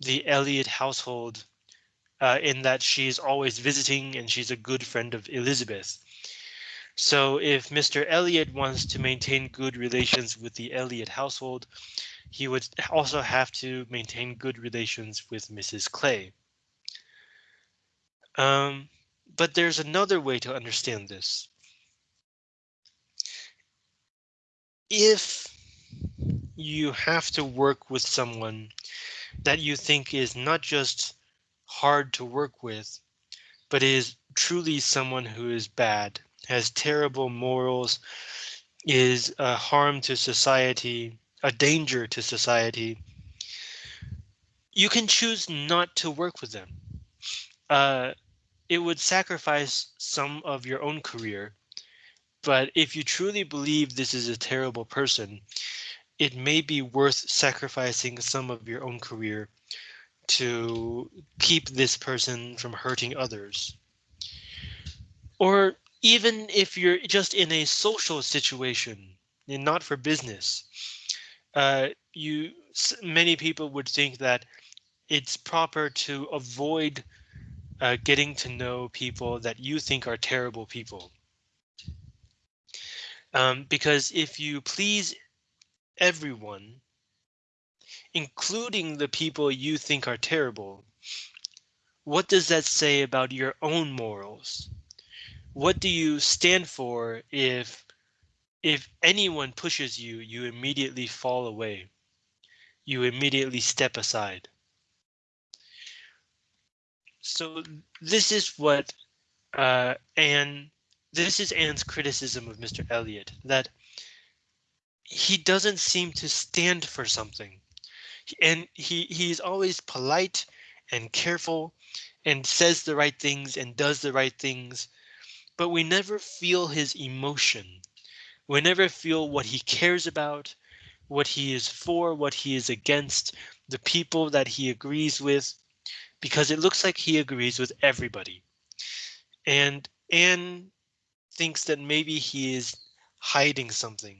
the Elliot household uh, in that she's always visiting and she's a good friend of Elizabeth. So if Mr. Elliot wants to maintain good relations with the Elliot household, he would also have to maintain good relations with Mrs. Clay. Um, but there's another way to understand this. If you have to work with someone that you think is not just hard to work with, but is truly someone who is bad has terrible morals, is a harm to society, a danger to society, you can choose not to work with them. Uh, it would sacrifice some of your own career. But if you truly believe this is a terrible person, it may be worth sacrificing some of your own career to keep this person from hurting others. Or even if you're just in a social situation and not for business, uh, you many people would think that it's proper to avoid uh, getting to know people that you think are terrible people. Um, because if you please everyone, including the people you think are terrible, what does that say about your own morals? What do you stand for if if anyone pushes you, you immediately fall away? You immediately step aside. So this is what uh, Anne, this is Anne's criticism of Mr. Elliot, that he doesn't seem to stand for something. And he he's always polite and careful and says the right things and does the right things, but we never feel his emotion. We never feel what he cares about, what he is for, what he is against, the people that he agrees with, because it looks like he agrees with everybody. And Anne thinks that maybe he is hiding something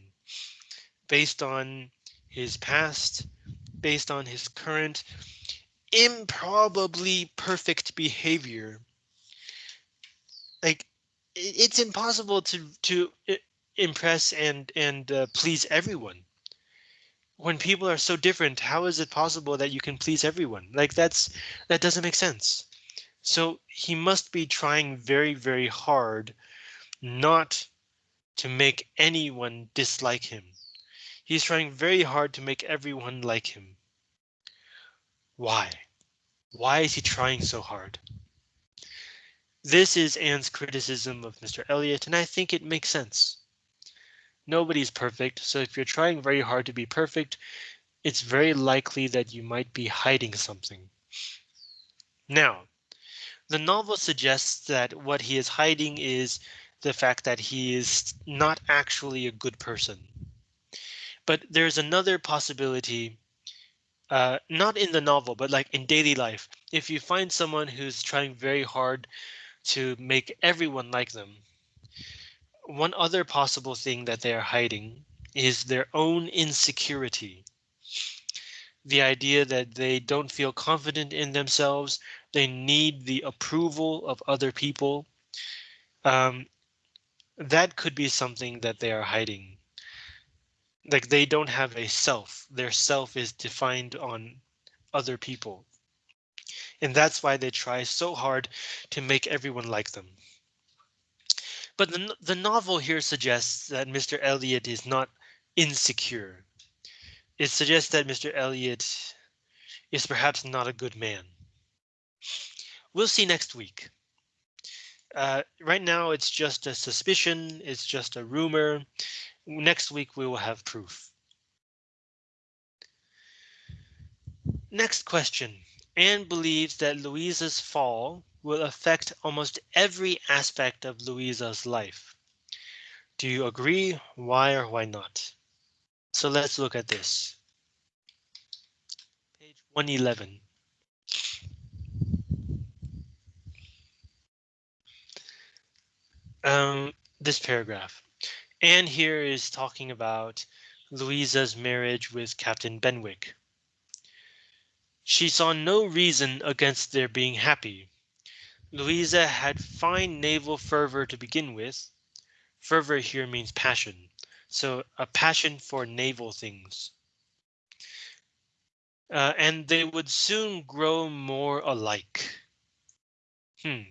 based on his past, based on his current improbably perfect behavior. It's impossible to to impress and and uh, please everyone. When people are so different, how is it possible that you can please everyone? Like that's that doesn't make sense. So he must be trying very, very hard not to make anyone dislike him. He's trying very hard to make everyone like him. Why? Why is he trying so hard? This is Anne's criticism of Mr. Elliot, and I think it makes sense. Nobody's perfect, so if you're trying very hard to be perfect, it's very likely that you might be hiding something. Now, the novel suggests that what he is hiding is the fact that he is not actually a good person. But there's another possibility, uh, not in the novel, but like in daily life. If you find someone who's trying very hard to make everyone like them, one other possible thing that they are hiding is their own insecurity. The idea that they don't feel confident in themselves, they need the approval of other people. Um, that could be something that they are hiding like they don't have a self. Their self is defined on other people. And that's why they try so hard to make everyone like them. But the, the novel here suggests that Mr. Elliot is not insecure. It suggests that Mr. Elliot is perhaps not a good man. We'll see next week. Uh, right now, it's just a suspicion. It's just a rumor. Next week we will have proof. Next question. Anne believes that Louisa's fall will affect almost every aspect of Louisa's life. Do you agree? Why or why not? So let's look at this. Page 111. Um, this paragraph. Anne here is talking about Louisa's marriage with Captain Benwick. She saw no reason against their being happy. Louisa had fine naval fervor to begin with. Fervor here means passion, so a passion for naval things. Uh, and they would soon grow more alike. Hmm.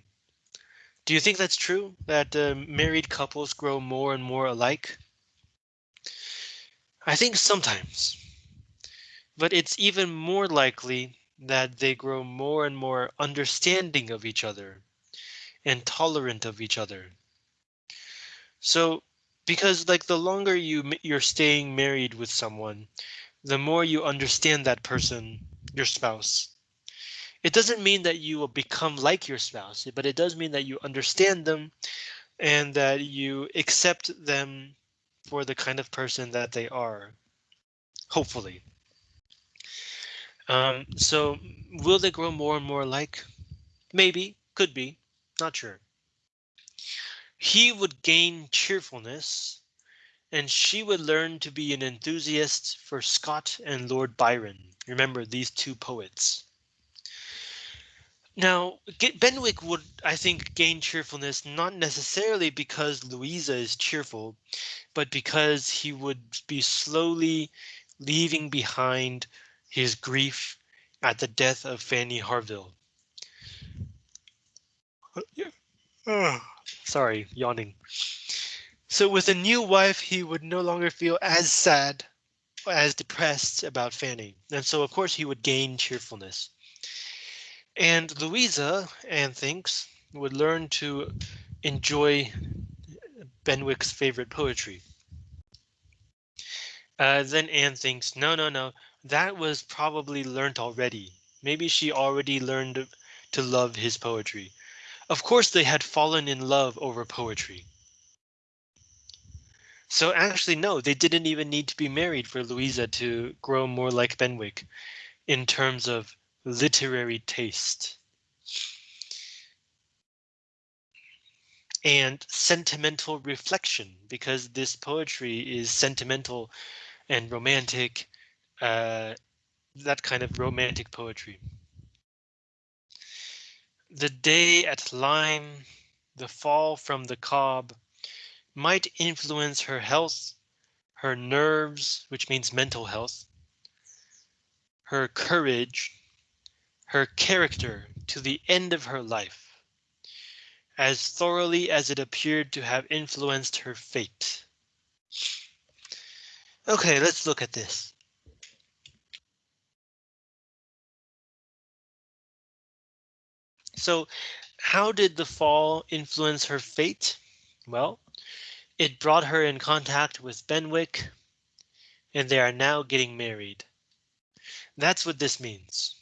Do you think that's true that uh, married couples grow more and more alike? I think sometimes, but it's even more likely that they grow more and more understanding of each other and tolerant of each other. So because like the longer you you're staying married with someone, the more you understand that person, your spouse, it doesn't mean that you will become like your spouse, but it does mean that you understand them and that you accept them for the kind of person that they are. Hopefully. Um, so will they grow more and more like? Maybe, could be, not sure. He would gain cheerfulness and she would learn to be an enthusiast for Scott and Lord Byron. Remember these two poets. Now, Benwick would, I think, gain cheerfulness not necessarily because Louisa is cheerful, but because he would be slowly leaving behind his grief at the death of Fanny Harville. Sorry, yawning. So with a new wife, he would no longer feel as sad, as depressed about Fanny, and so of course he would gain cheerfulness. And Louisa, Anne thinks, would learn to enjoy Benwick's favorite poetry. Uh, then Anne thinks, no, no, no, that was probably learnt already. Maybe she already learned to love his poetry. Of course, they had fallen in love over poetry. So actually, no, they didn't even need to be married for Louisa to grow more like Benwick in terms of literary taste. And sentimental reflection, because this poetry is sentimental and romantic, uh, that kind of romantic poetry. The day at Lyme, the fall from the Cobb, might influence her health, her nerves, which means mental health, her courage, her character to the end of her life, as thoroughly as it appeared to have influenced her fate. Okay, let's look at this. So how did the fall influence her fate? Well, it brought her in contact with Benwick, and they are now getting married. That's what this means.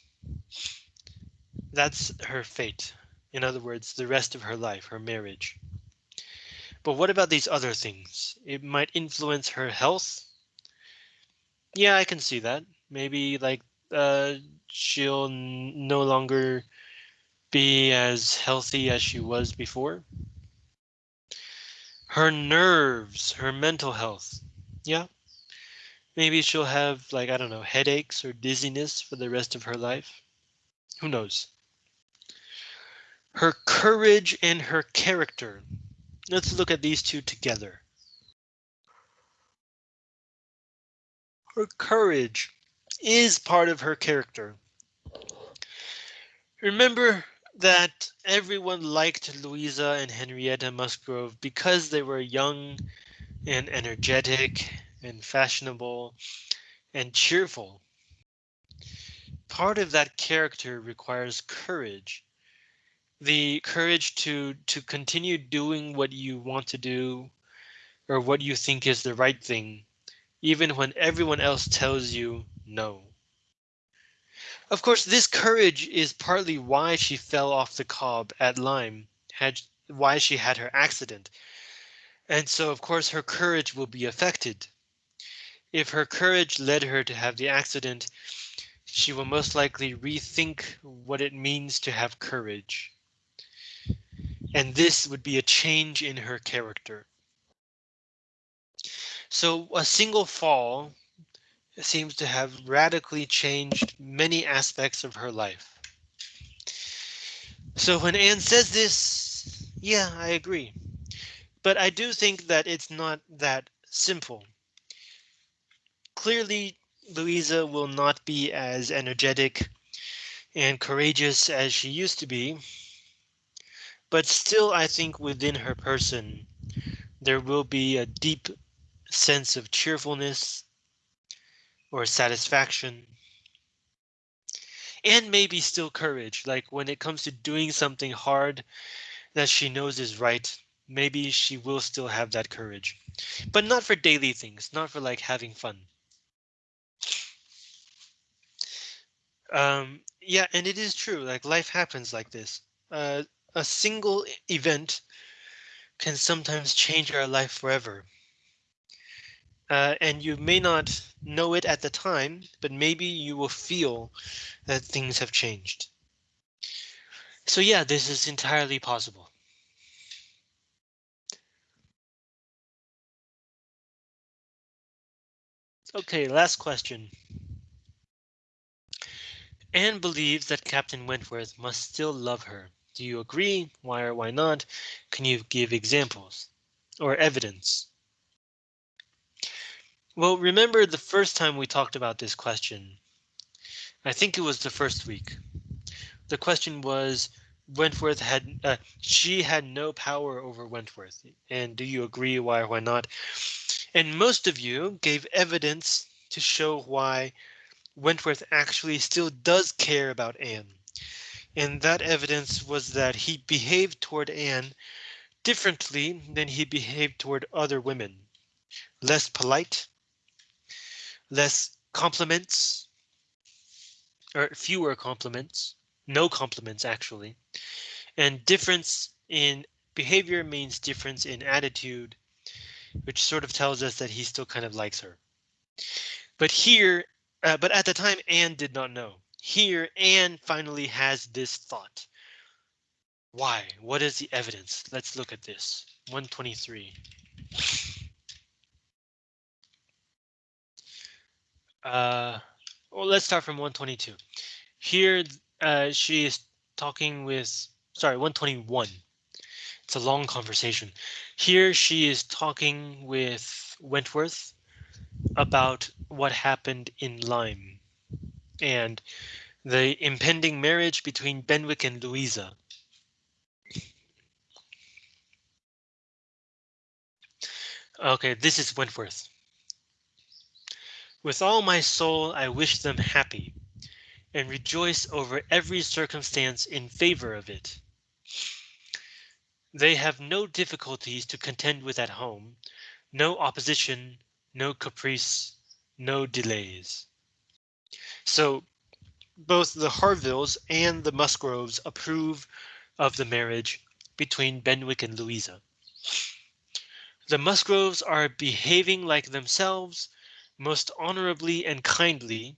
That's her fate. In other words, the rest of her life, her marriage. But what about these other things? It might influence her health. Yeah, I can see that. Maybe like uh, she'll no longer be as healthy as she was before. Her nerves, her mental health. Yeah. Maybe she'll have like, I don't know, headaches or dizziness for the rest of her life. Who knows? Her courage and her character. Let's look at these two together. Her courage is part of her character. Remember that everyone liked Louisa and Henrietta Musgrove because they were young and energetic and fashionable and cheerful. Part of that character requires courage the courage to to continue doing what you want to do or what you think is the right thing, even when everyone else tells you no. Of course, this courage is partly why she fell off the Cobb at Lyme, had why she had her accident. And so, of course, her courage will be affected. If her courage led her to have the accident, she will most likely rethink what it means to have courage and this would be a change in her character. So a single fall seems to have radically changed many aspects of her life. So when Anne says this, yeah, I agree. But I do think that it's not that simple. Clearly, Louisa will not be as energetic and courageous as she used to be but still, I think within her person, there will be a deep sense of cheerfulness or satisfaction. And maybe still courage, like when it comes to doing something hard that she knows is right, maybe she will still have that courage, but not for daily things, not for like having fun. Um, yeah, and it is true, like life happens like this. Uh, a single event can sometimes change our life forever. Uh, and you may not know it at the time, but maybe you will feel that things have changed. So yeah, this is entirely possible. Okay, last question. Anne believes that Captain Wentworth must still love her. Do you agree? Why or why not? Can you give examples or evidence? Well, remember the first time we talked about this question. I think it was the first week. The question was Wentworth had uh, she had no power over Wentworth. And do you agree why or why not? And most of you gave evidence to show why Wentworth actually still does care about Anne. And that evidence was that he behaved toward Anne differently than he behaved toward other women. Less polite, less compliments, or fewer compliments, no compliments actually, and difference in behavior means difference in attitude, which sort of tells us that he still kind of likes her. But here, uh, but at the time, Anne did not know. Here, Anne finally has this thought. Why? What is the evidence? Let's look at this. 123. Uh, well, let's start from 122. Here, uh, she is talking with, sorry, 121. It's a long conversation. Here she is talking with Wentworth about what happened in Lyme and the impending marriage between Benwick and Louisa. Okay, this is Wentworth. With all my soul I wish them happy, and rejoice over every circumstance in favor of it. They have no difficulties to contend with at home, no opposition, no caprice, no delays. So both the Harvilles and the Musgroves approve of the marriage between Benwick and Louisa. The Musgroves are behaving like themselves most honorably and kindly.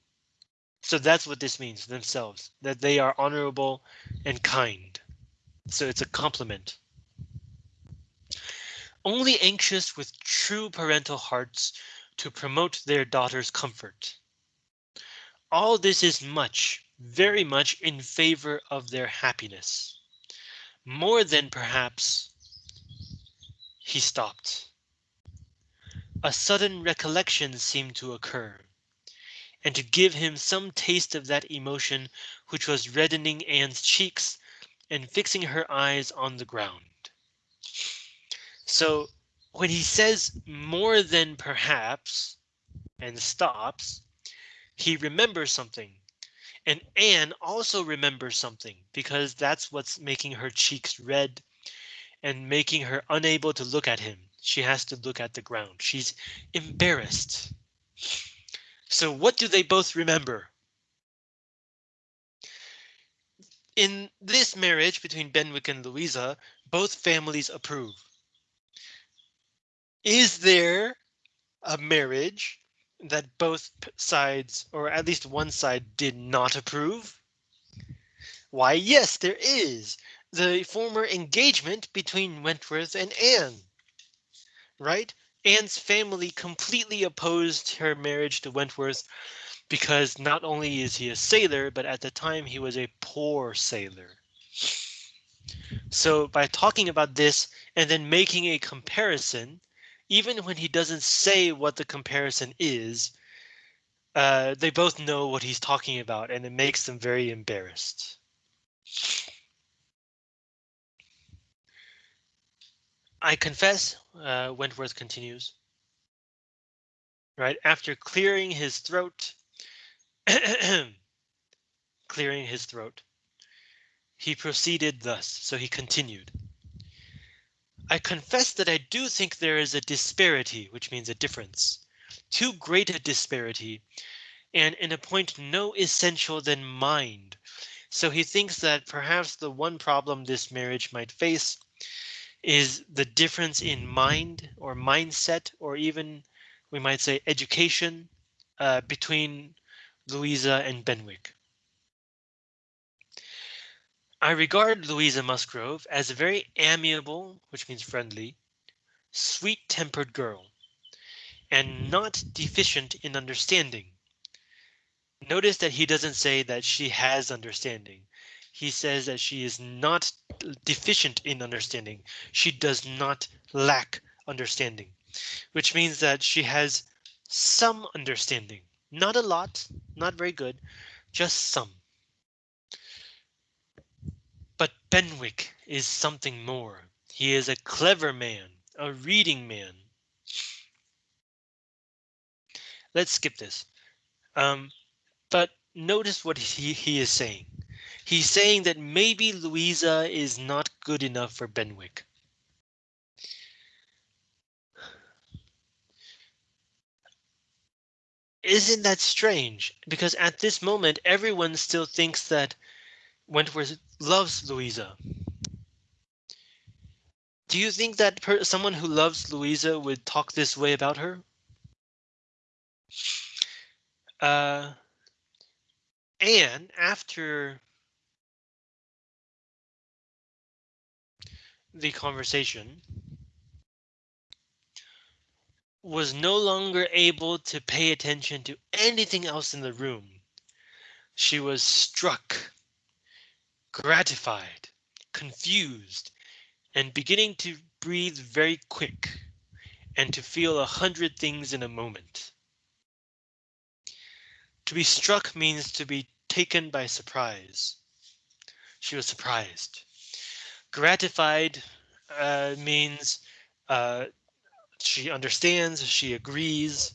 So that's what this means themselves, that they are honorable and kind. So it's a compliment. Only anxious with true parental hearts to promote their daughter's comfort. All this is much, very much in favor of their happiness. More than perhaps. He stopped. A sudden recollection seemed to occur, and to give him some taste of that emotion which was reddening Anne's cheeks and fixing her eyes on the ground. So when he says more than perhaps and stops, he remembers something. And Anne also remembers something because that's what's making her cheeks red and making her unable to look at him. She has to look at the ground. She's embarrassed. So what do they both remember? In this marriage between Benwick and Louisa, both families approve. Is there a marriage that both sides, or at least one side, did not approve? Why, yes, there is the former engagement between Wentworth and Anne. Right? Anne's family completely opposed her marriage to Wentworth because not only is he a sailor, but at the time he was a poor sailor. So by talking about this and then making a comparison, even when he doesn't say what the comparison is, uh, they both know what he's talking about and it makes them very embarrassed. I confess, uh, Wentworth continues. Right after clearing his throat, clearing his throat, he proceeded thus. So he continued. I confess that I do think there is a disparity, which means a difference, too great a disparity, and in a point no essential than mind. So he thinks that perhaps the one problem this marriage might face is the difference in mind or mindset, or even we might say education uh, between Louisa and Benwick. I regard Louisa Musgrove as a very amiable, which means friendly, sweet tempered girl, and not deficient in understanding. Notice that he doesn't say that she has understanding. He says that she is not deficient in understanding. She does not lack understanding, which means that she has some understanding. Not a lot, not very good, just some. But Benwick is something more. He is a clever man, a reading man. Let's skip this. Um, but notice what he, he is saying. He's saying that maybe Louisa is not good enough for Benwick. Isn't that strange? Because at this moment, everyone still thinks that Wentworth loves Louisa. Do you think that someone who loves Louisa would talk this way about her? Uh, and after the conversation, was no longer able to pay attention to anything else in the room. She was struck, gratified, confused, and beginning to breathe very quick and to feel a hundred things in a moment. To be struck means to be taken by surprise. She was surprised. Gratified uh, means uh, she understands, she agrees.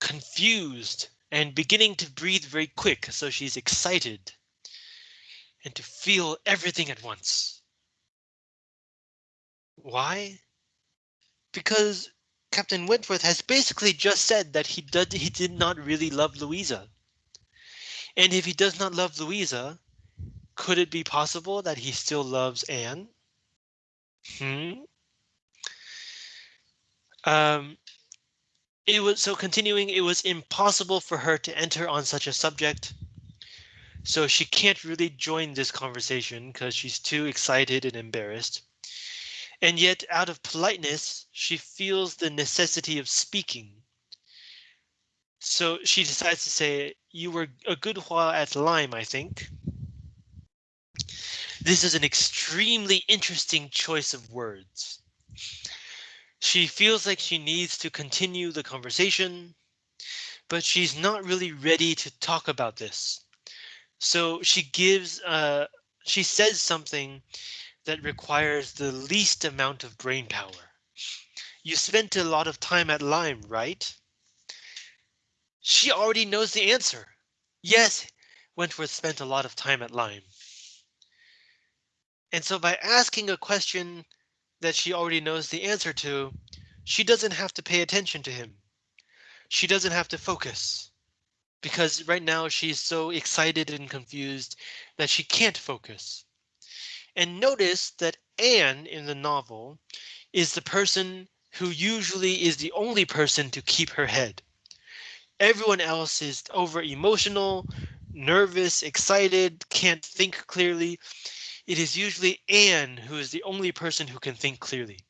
Confused and beginning to breathe very quick, so she's excited. And to feel everything at once. Why? Because Captain Wentworth has basically just said that he did he did not really love Louisa. And if he does not love Louisa, could it be possible that he still loves Anne? Hmm. Um, it was so continuing, it was impossible for her to enter on such a subject. So she can't really join this conversation because she's too excited and embarrassed. And yet out of politeness, she feels the necessity of speaking. So she decides to say, you were a good while at Lyme, I think. This is an extremely interesting choice of words. She feels like she needs to continue the conversation, but she's not really ready to talk about this. So she gives, uh, she says something that requires the least amount of brain power. You spent a lot of time at Lyme, right? She already knows the answer. Yes, Wentworth spent a lot of time at Lyme. And so by asking a question that she already knows the answer to, she doesn't have to pay attention to him. She doesn't have to focus because right now she's so excited and confused that she can't focus. And notice that Anne in the novel is the person who usually is the only person to keep her head. Everyone else is over emotional, nervous, excited, can't think clearly. It is usually Anne who is the only person who can think clearly.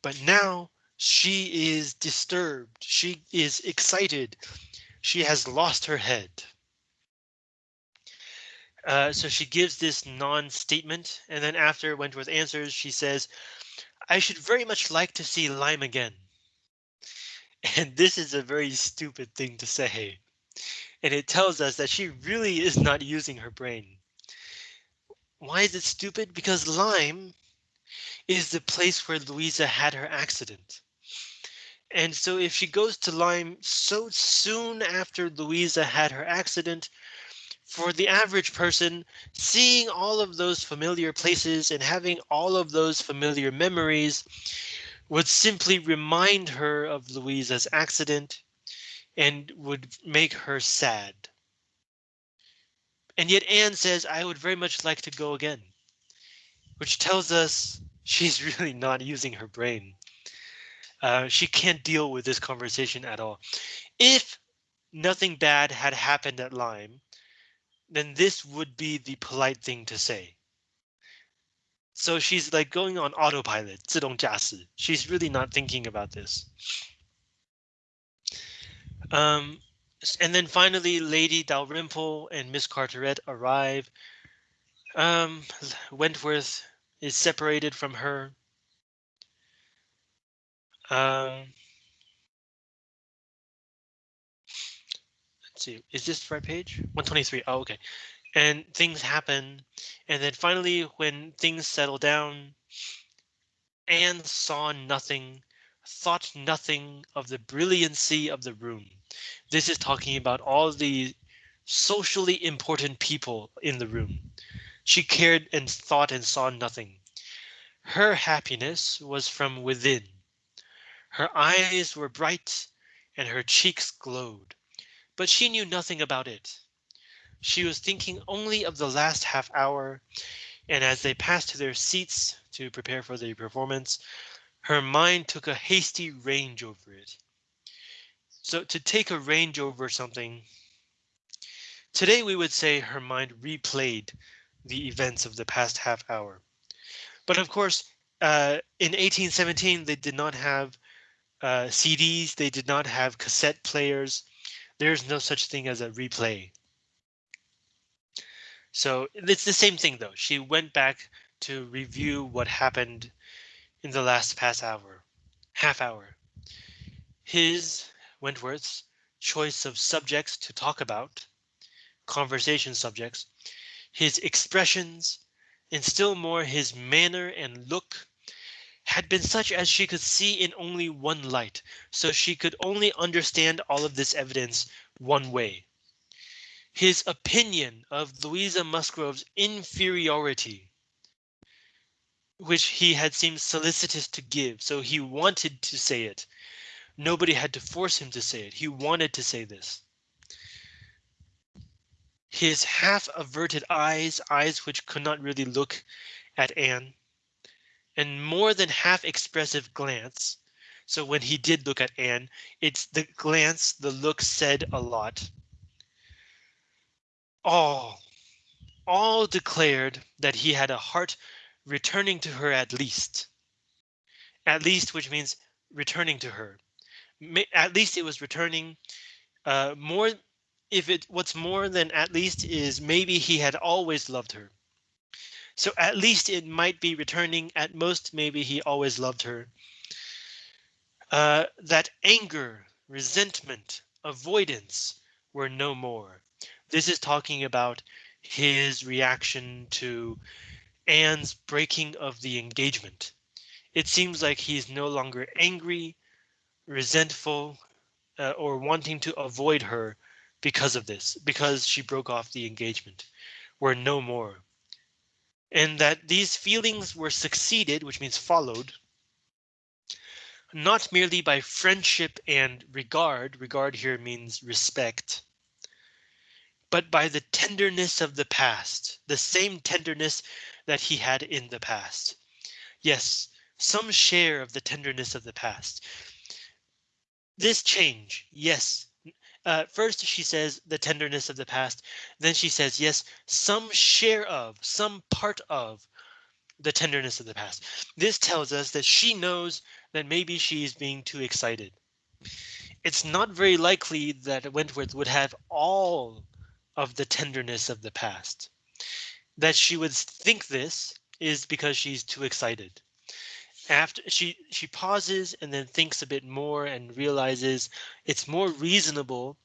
But now she is disturbed. She is excited. She has lost her head. Uh, so she gives this non-statement, and then after Wentworth answers, she says, I should very much like to see Lyme again. And this is a very stupid thing to say. And it tells us that she really is not using her brain. Why is it stupid? Because Lyme is the place where Louisa had her accident. And so if she goes to Lyme so soon after Louisa had her accident, for the average person, seeing all of those familiar places and having all of those familiar memories would simply remind her of Louisa's accident and would make her sad. And yet Anne says, I would very much like to go again, which tells us she's really not using her brain. Uh, she can't deal with this conversation at all. If nothing bad had happened at Lyme, then this would be the polite thing to say. So she's like going on autopilot, 自动驾驶. She's really not thinking about this. Um, and then finally, Lady Dalrymple and Miss Carteret arrive. Um, Wentworth is separated from her. Um, let's see, is this the right page? 123. Oh, okay. And things happen. And then finally, when things settle down, Anne saw nothing, thought nothing of the brilliancy of the room. This is talking about all the socially important people in the room. She cared and thought and saw nothing. Her happiness was from within. Her eyes were bright and her cheeks glowed, but she knew nothing about it. She was thinking only of the last half hour, and as they passed to their seats to prepare for the performance, her mind took a hasty range over it. So to take a range over something, today we would say her mind replayed the events of the past half hour. But of course, uh, in 1817, they did not have uh, CDs, they did not have cassette players. There's no such thing as a replay. So it's the same thing though. She went back to review what happened in the last past hour, half hour. His, Wentworth's, choice of subjects to talk about, conversation subjects, his expressions, and still more his manner and look had been such as she could see in only one light, so she could only understand all of this evidence one way. His opinion of Louisa Musgrove's inferiority, which he had seemed solicitous to give, so he wanted to say it. Nobody had to force him to say it. He wanted to say this. His half averted eyes, eyes which could not really look at Anne, and more than half expressive glance. So when he did look at Anne, it's the glance, the look said a lot. All, all declared that he had a heart returning to her at least. At least, which means returning to her. At least it was returning uh, more if it what's more than at least is maybe he had always loved her. So at least it might be returning. At most, maybe he always loved her. Uh, that anger, resentment, avoidance were no more. This is talking about his reaction to Anne's breaking of the engagement. It seems like he's no longer angry, resentful, uh, or wanting to avoid her because of this, because she broke off the engagement, were no more. And that these feelings were succeeded, which means followed, not merely by friendship and regard, regard here means respect, but by the tenderness of the past, the same tenderness that he had in the past. Yes, some share of the tenderness of the past. This change, yes, uh, first, she says the tenderness of the past. Then she says, yes, some share of, some part of the tenderness of the past. This tells us that she knows that maybe she's being too excited. It's not very likely that Wentworth would have all of the tenderness of the past. That she would think this is because she's too excited after she she pauses and then thinks a bit more and realizes it's more reasonable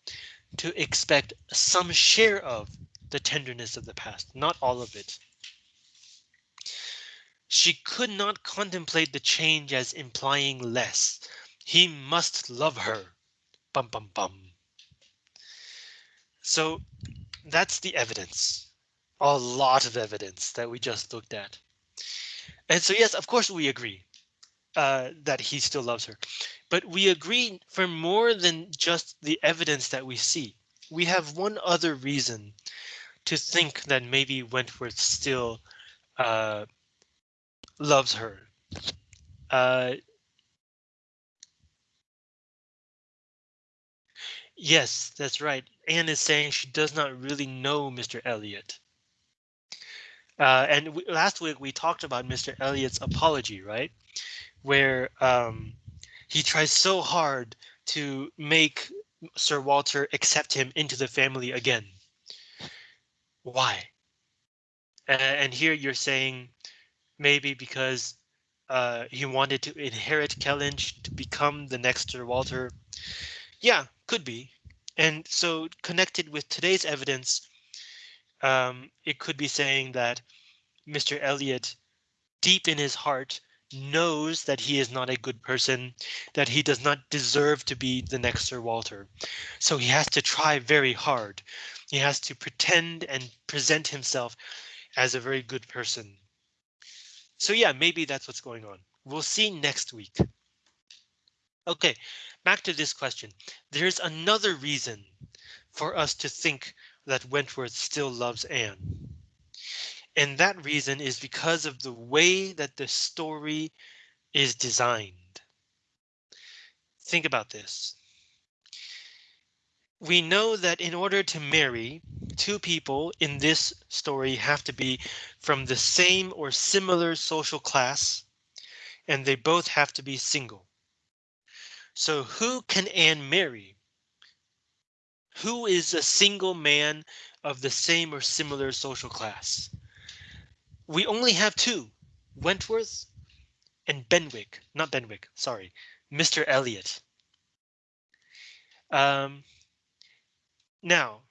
to expect some share of the tenderness of the past, not all of it. She could not contemplate the change as implying less. He must love her. Bum bum bum. So that's the evidence. A lot of evidence that we just looked at. And so, yes, of course, we agree uh, that he still loves her. But we agree for more than just the evidence that we see. We have one other reason to think that maybe Wentworth still uh, loves her. Uh, yes, that's right. Anne is saying she does not really know Mr. Elliot. Uh, and we, last week we talked about Mr. Elliot's apology, right? Where um, he tries so hard to make Sir Walter accept him into the family again. Why? And here you're saying maybe because uh, he wanted to inherit Kellynch to become the next Sir Walter. Yeah, could be. And so connected with today's evidence, um, it could be saying that Mr. Elliot, deep in his heart, knows that he is not a good person, that he does not deserve to be the next Sir Walter. So he has to try very hard. He has to pretend and present himself as a very good person. So yeah, maybe that's what's going on. We'll see next week. OK, back to this question. There's another reason for us to think that Wentworth still loves Anne. And that reason is because of the way that the story is designed. Think about this. We know that in order to marry, two people in this story have to be from the same or similar social class, and they both have to be single. So who can Anne marry? Who is a single man of the same or similar social class? We only have two, Wentworth and Benwick, not Benwick, sorry, Mr. Elliot. Um, now,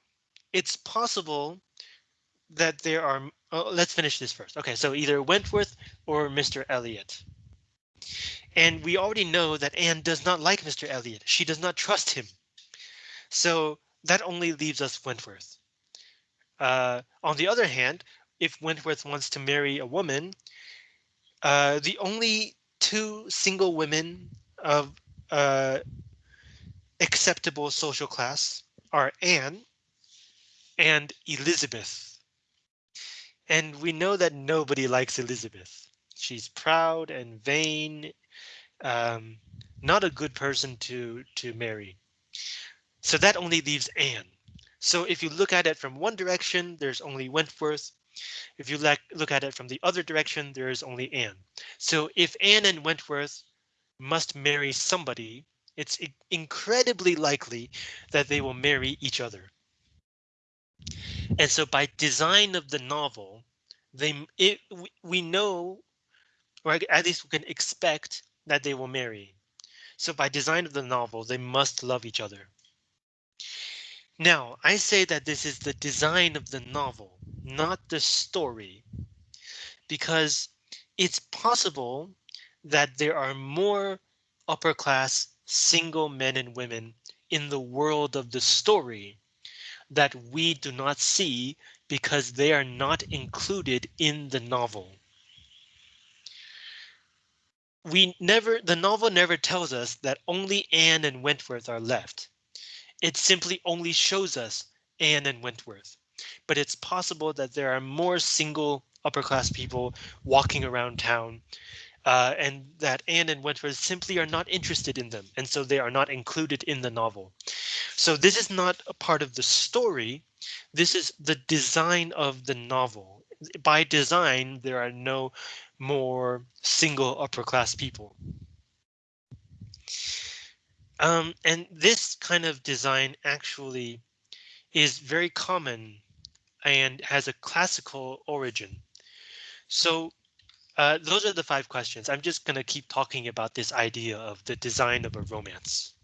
it's possible that there are, oh, let's finish this first. OK, so either Wentworth or Mr. Elliot. And we already know that Anne does not like Mr. Elliot. She does not trust him. So that only leaves us Wentworth. Uh, on the other hand, if Wentworth wants to marry a woman, uh, the only two single women of uh, acceptable social class are Anne and Elizabeth. And we know that nobody likes Elizabeth. She's proud and vain, um, not a good person to to marry. So that only leaves Anne. So if you look at it from one direction, there's only Wentworth. If you look at it from the other direction, there is only Anne. So if Anne and Wentworth must marry somebody, it's incredibly likely that they will marry each other. And so by design of the novel, they it, we know, or at least we can expect that they will marry. So by design of the novel, they must love each other. Now, I say that this is the design of the novel, not the story, because it's possible that there are more upper class single men and women in the world of the story that we do not see because they are not included in the novel. We never, the novel never tells us that only Anne and Wentworth are left. It simply only shows us Anne and Wentworth. But it's possible that there are more single upper class people walking around town uh, and that Anne and Wentworth simply are not interested in them. And so they are not included in the novel. So this is not a part of the story. This is the design of the novel. By design, there are no more single upper class people. Um, and this kind of design actually is very common and has a classical origin. So uh, those are the five questions. I'm just going to keep talking about this idea of the design of a romance.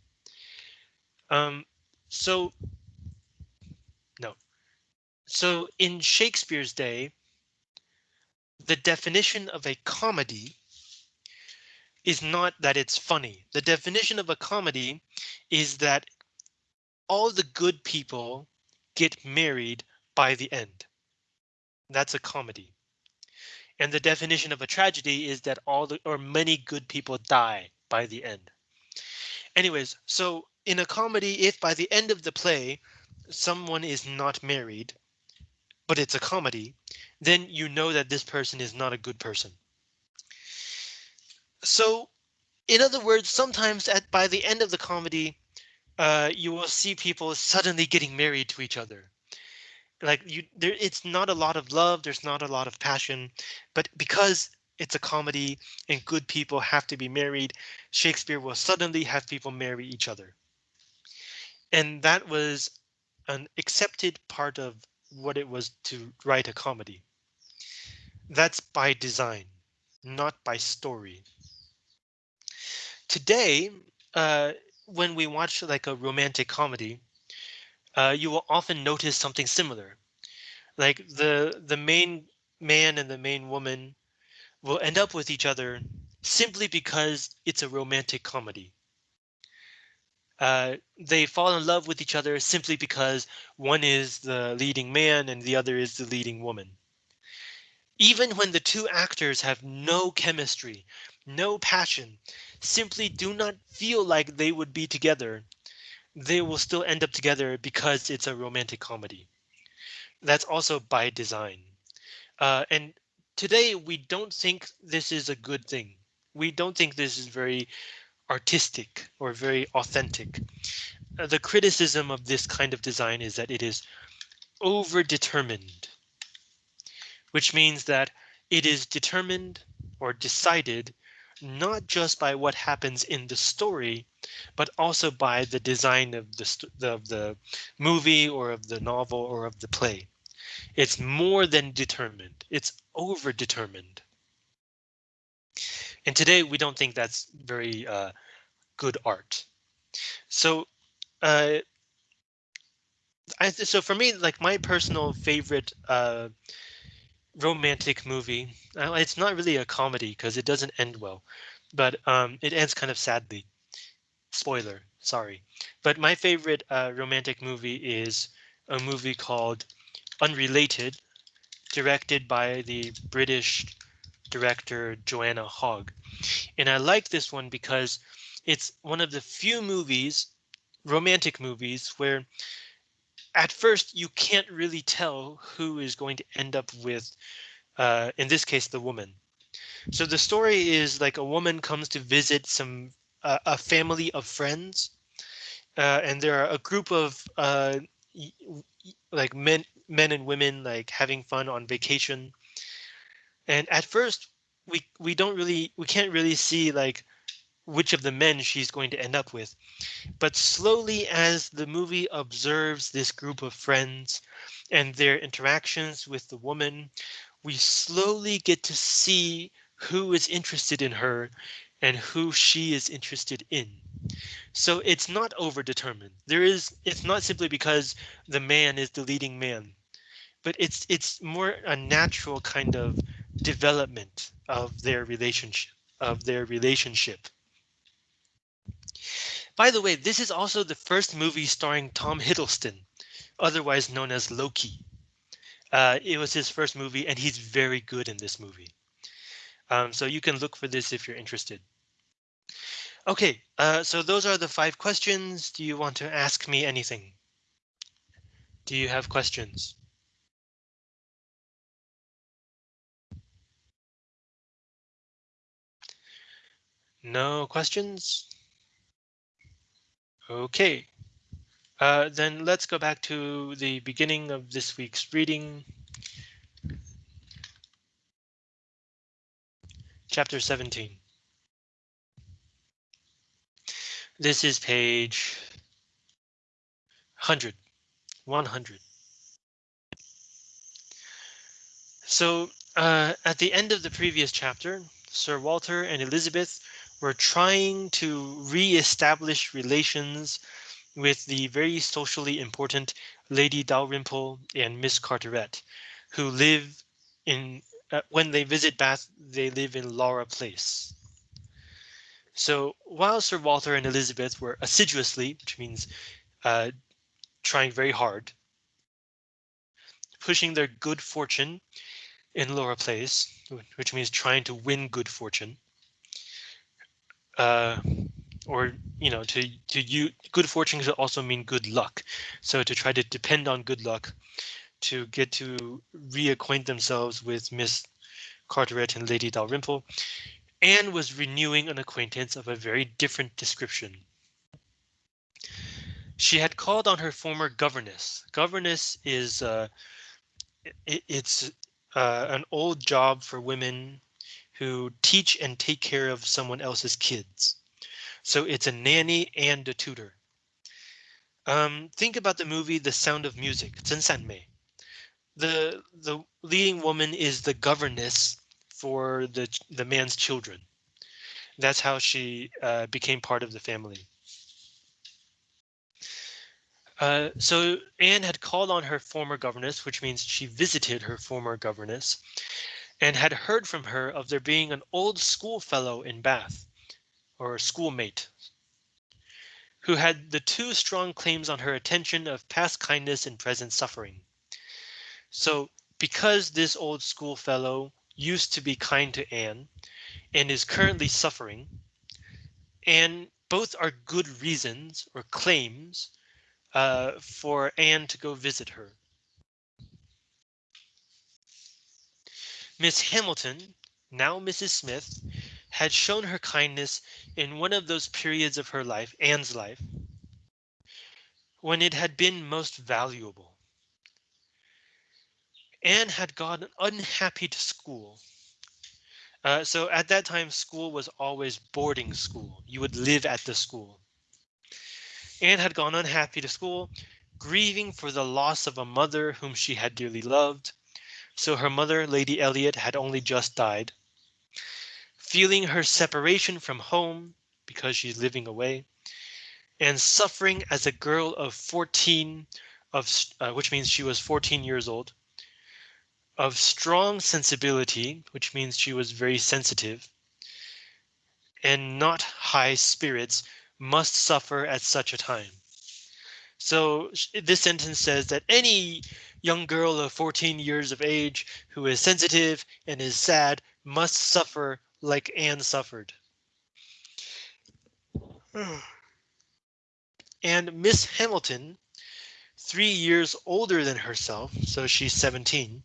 Um, so no. So in Shakespeare's day, the definition of a comedy is not that it's funny. The definition of a comedy is that all the good people get married by the end. That's a comedy. And the definition of a tragedy is that all the or many good people die by the end. Anyways, so in a comedy, if by the end of the play, someone is not married, but it's a comedy, then you know that this person is not a good person. So, in other words, sometimes at by the end of the comedy, uh, you will see people suddenly getting married to each other. Like you, there, it's not a lot of love. There's not a lot of passion, but because it's a comedy and good people have to be married, Shakespeare will suddenly have people marry each other. And that was an accepted part of what it was to write a comedy. That's by design, not by story. Today, uh, when we watch like a romantic comedy, uh, you will often notice something similar. Like the the main man and the main woman will end up with each other simply because it's a romantic comedy. Uh, they fall in love with each other simply because one is the leading man and the other is the leading woman. Even when the two actors have no chemistry, no passion, simply do not feel like they would be together, they will still end up together because it's a romantic comedy. That's also by design. Uh, and today we don't think this is a good thing. We don't think this is very artistic or very authentic. Uh, the criticism of this kind of design is that it is over determined, which means that it is determined or decided not just by what happens in the story, but also by the design of the, of the movie or of the novel or of the play. It's more than determined. It's over determined. And today we don't think that's very uh, good art. So uh, I, so for me, like my personal favorite uh, romantic movie. Uh, it's not really a comedy because it doesn't end well, but um, it ends kind of sadly. Spoiler, sorry. But my favorite uh, romantic movie is a movie called Unrelated, directed by the British director Joanna Hogg. And I like this one because it's one of the few movies, romantic movies, where at first you can't really tell who is going to end up with, uh, in this case, the woman. So the story is like a woman comes to visit some uh, a family of friends, uh, and there are a group of uh, like men, men and women like having fun on vacation. And at first, we we don't really we can't really see like which of the men she's going to end up with. But slowly, as the movie observes this group of friends and their interactions with the woman, we slowly get to see who is interested in her and who she is interested in. So it's not overdetermined. There is it's not simply because the man is the leading man, but it's it's more a natural kind of development of their relationship of their relationship. By the way, this is also the first movie starring Tom Hiddleston, otherwise known as Loki. Uh, it was his first movie, and he's very good in this movie. Um, so you can look for this if you're interested. OK, uh, so those are the five questions. Do you want to ask me anything? Do you have questions? No questions? Okay, uh, then let's go back to the beginning of this week's reading. Chapter 17. This is page 100, 100. So uh, at the end of the previous chapter, Sir Walter and Elizabeth were trying to re-establish relations with the very socially important Lady Dalrymple and Miss Carteret, who live in uh, when they visit Bath, they live in Laura Place. So while Sir Walter and Elizabeth were assiduously, which means uh, trying very hard, pushing their good fortune in Laura Place, which means trying to win good fortune, uh, or you know to to you good fortune could also mean good luck. So to try to depend on good luck to get to reacquaint themselves with miss carteret and lady dalrymple anne was renewing an acquaintance of a very different description. She had called on her former governess. Governess is uh it, it's uh, an old job for women who teach and take care of someone else's kids. So it's a nanny and a tutor. Um, think about the movie The Sound of Music, Chen Sanmei. The, the leading woman is the governess for the, the man's children. That's how she uh, became part of the family. Uh, so Anne had called on her former governess, which means she visited her former governess, and had heard from her of there being an old schoolfellow in Bath, or schoolmate, who had the two strong claims on her attention of past kindness and present suffering. So because this old schoolfellow used to be kind to Anne and is currently suffering, and both are good reasons or claims uh, for Anne to go visit her. Miss Hamilton, now Mrs. Smith, had shown her kindness in one of those periods of her life, Anne's life, when it had been most valuable. Anne had gone unhappy to school. Uh, so at that time, school was always boarding school. You would live at the school. Anne had gone unhappy to school, grieving for the loss of a mother whom she had dearly loved. So her mother, Lady Elliot, had only just died feeling her separation from home because she's living away, and suffering as a girl of 14, of uh, which means she was 14 years old, of strong sensibility, which means she was very sensitive, and not high spirits, must suffer at such a time. So this sentence says that any young girl of 14 years of age who is sensitive and is sad must suffer like Anne suffered. and Miss Hamilton, three years older than herself, so she's 17,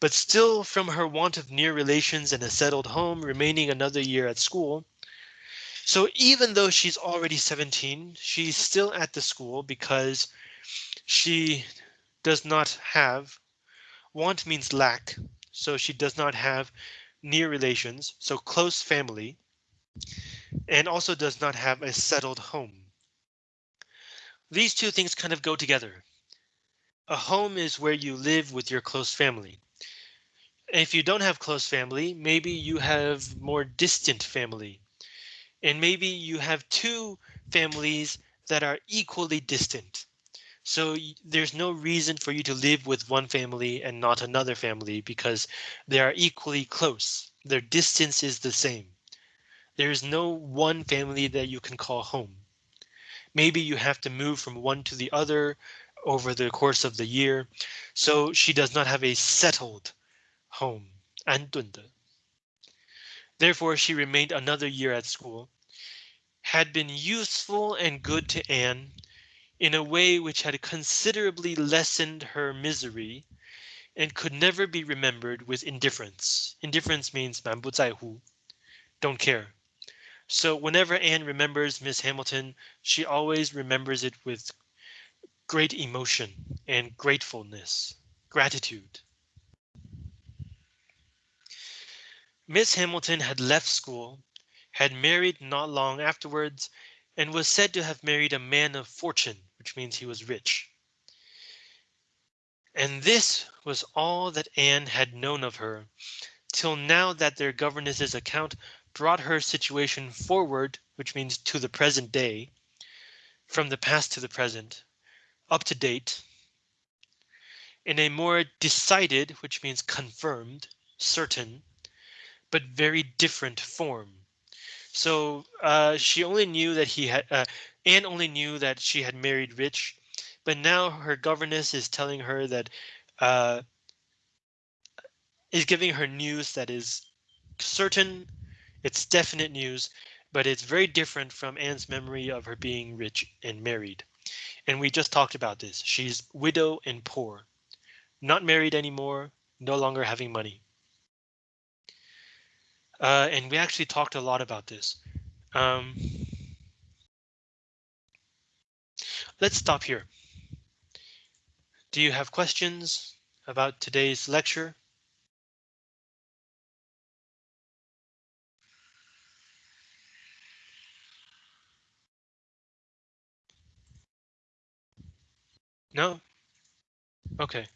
but still from her want of near relations and a settled home remaining another year at school. So even though she's already 17, she's still at the school because she does not have, want means lack, so she does not have near relations, so close family, and also does not have a settled home. These two things kind of go together. A home is where you live with your close family. If you don't have close family, maybe you have more distant family. And maybe you have two families that are equally distant. So there's no reason for you to live with one family and not another family because they are equally close. Their distance is the same. There is no one family that you can call home. Maybe you have to move from one to the other over the course of the year. So she does not have a settled home. 安顿的. Therefore, she remained another year at school, had been useful and good to Anne, in a way which had considerably lessened her misery and could never be remembered with indifference. Indifference means 满不在乎, don't care. So whenever Anne remembers Miss Hamilton, she always remembers it with great emotion and gratefulness, gratitude. Miss Hamilton had left school, had married not long afterwards, and was said to have married a man of fortune which means he was rich. And this was all that Anne had known of her, till now that their governess's account brought her situation forward, which means to the present day, from the past to the present, up to date, in a more decided, which means confirmed, certain, but very different form. So uh, she only knew that he had, uh, Anne only knew that she had married rich, but now her governess is telling her that uh, is giving her news that is certain, it's definite news, but it's very different from Anne's memory of her being rich and married. And we just talked about this. She's widow and poor, not married anymore, no longer having money. Uh, and we actually talked a lot about this. Um, Let's stop here. Do you have questions about today's lecture? No? Okay.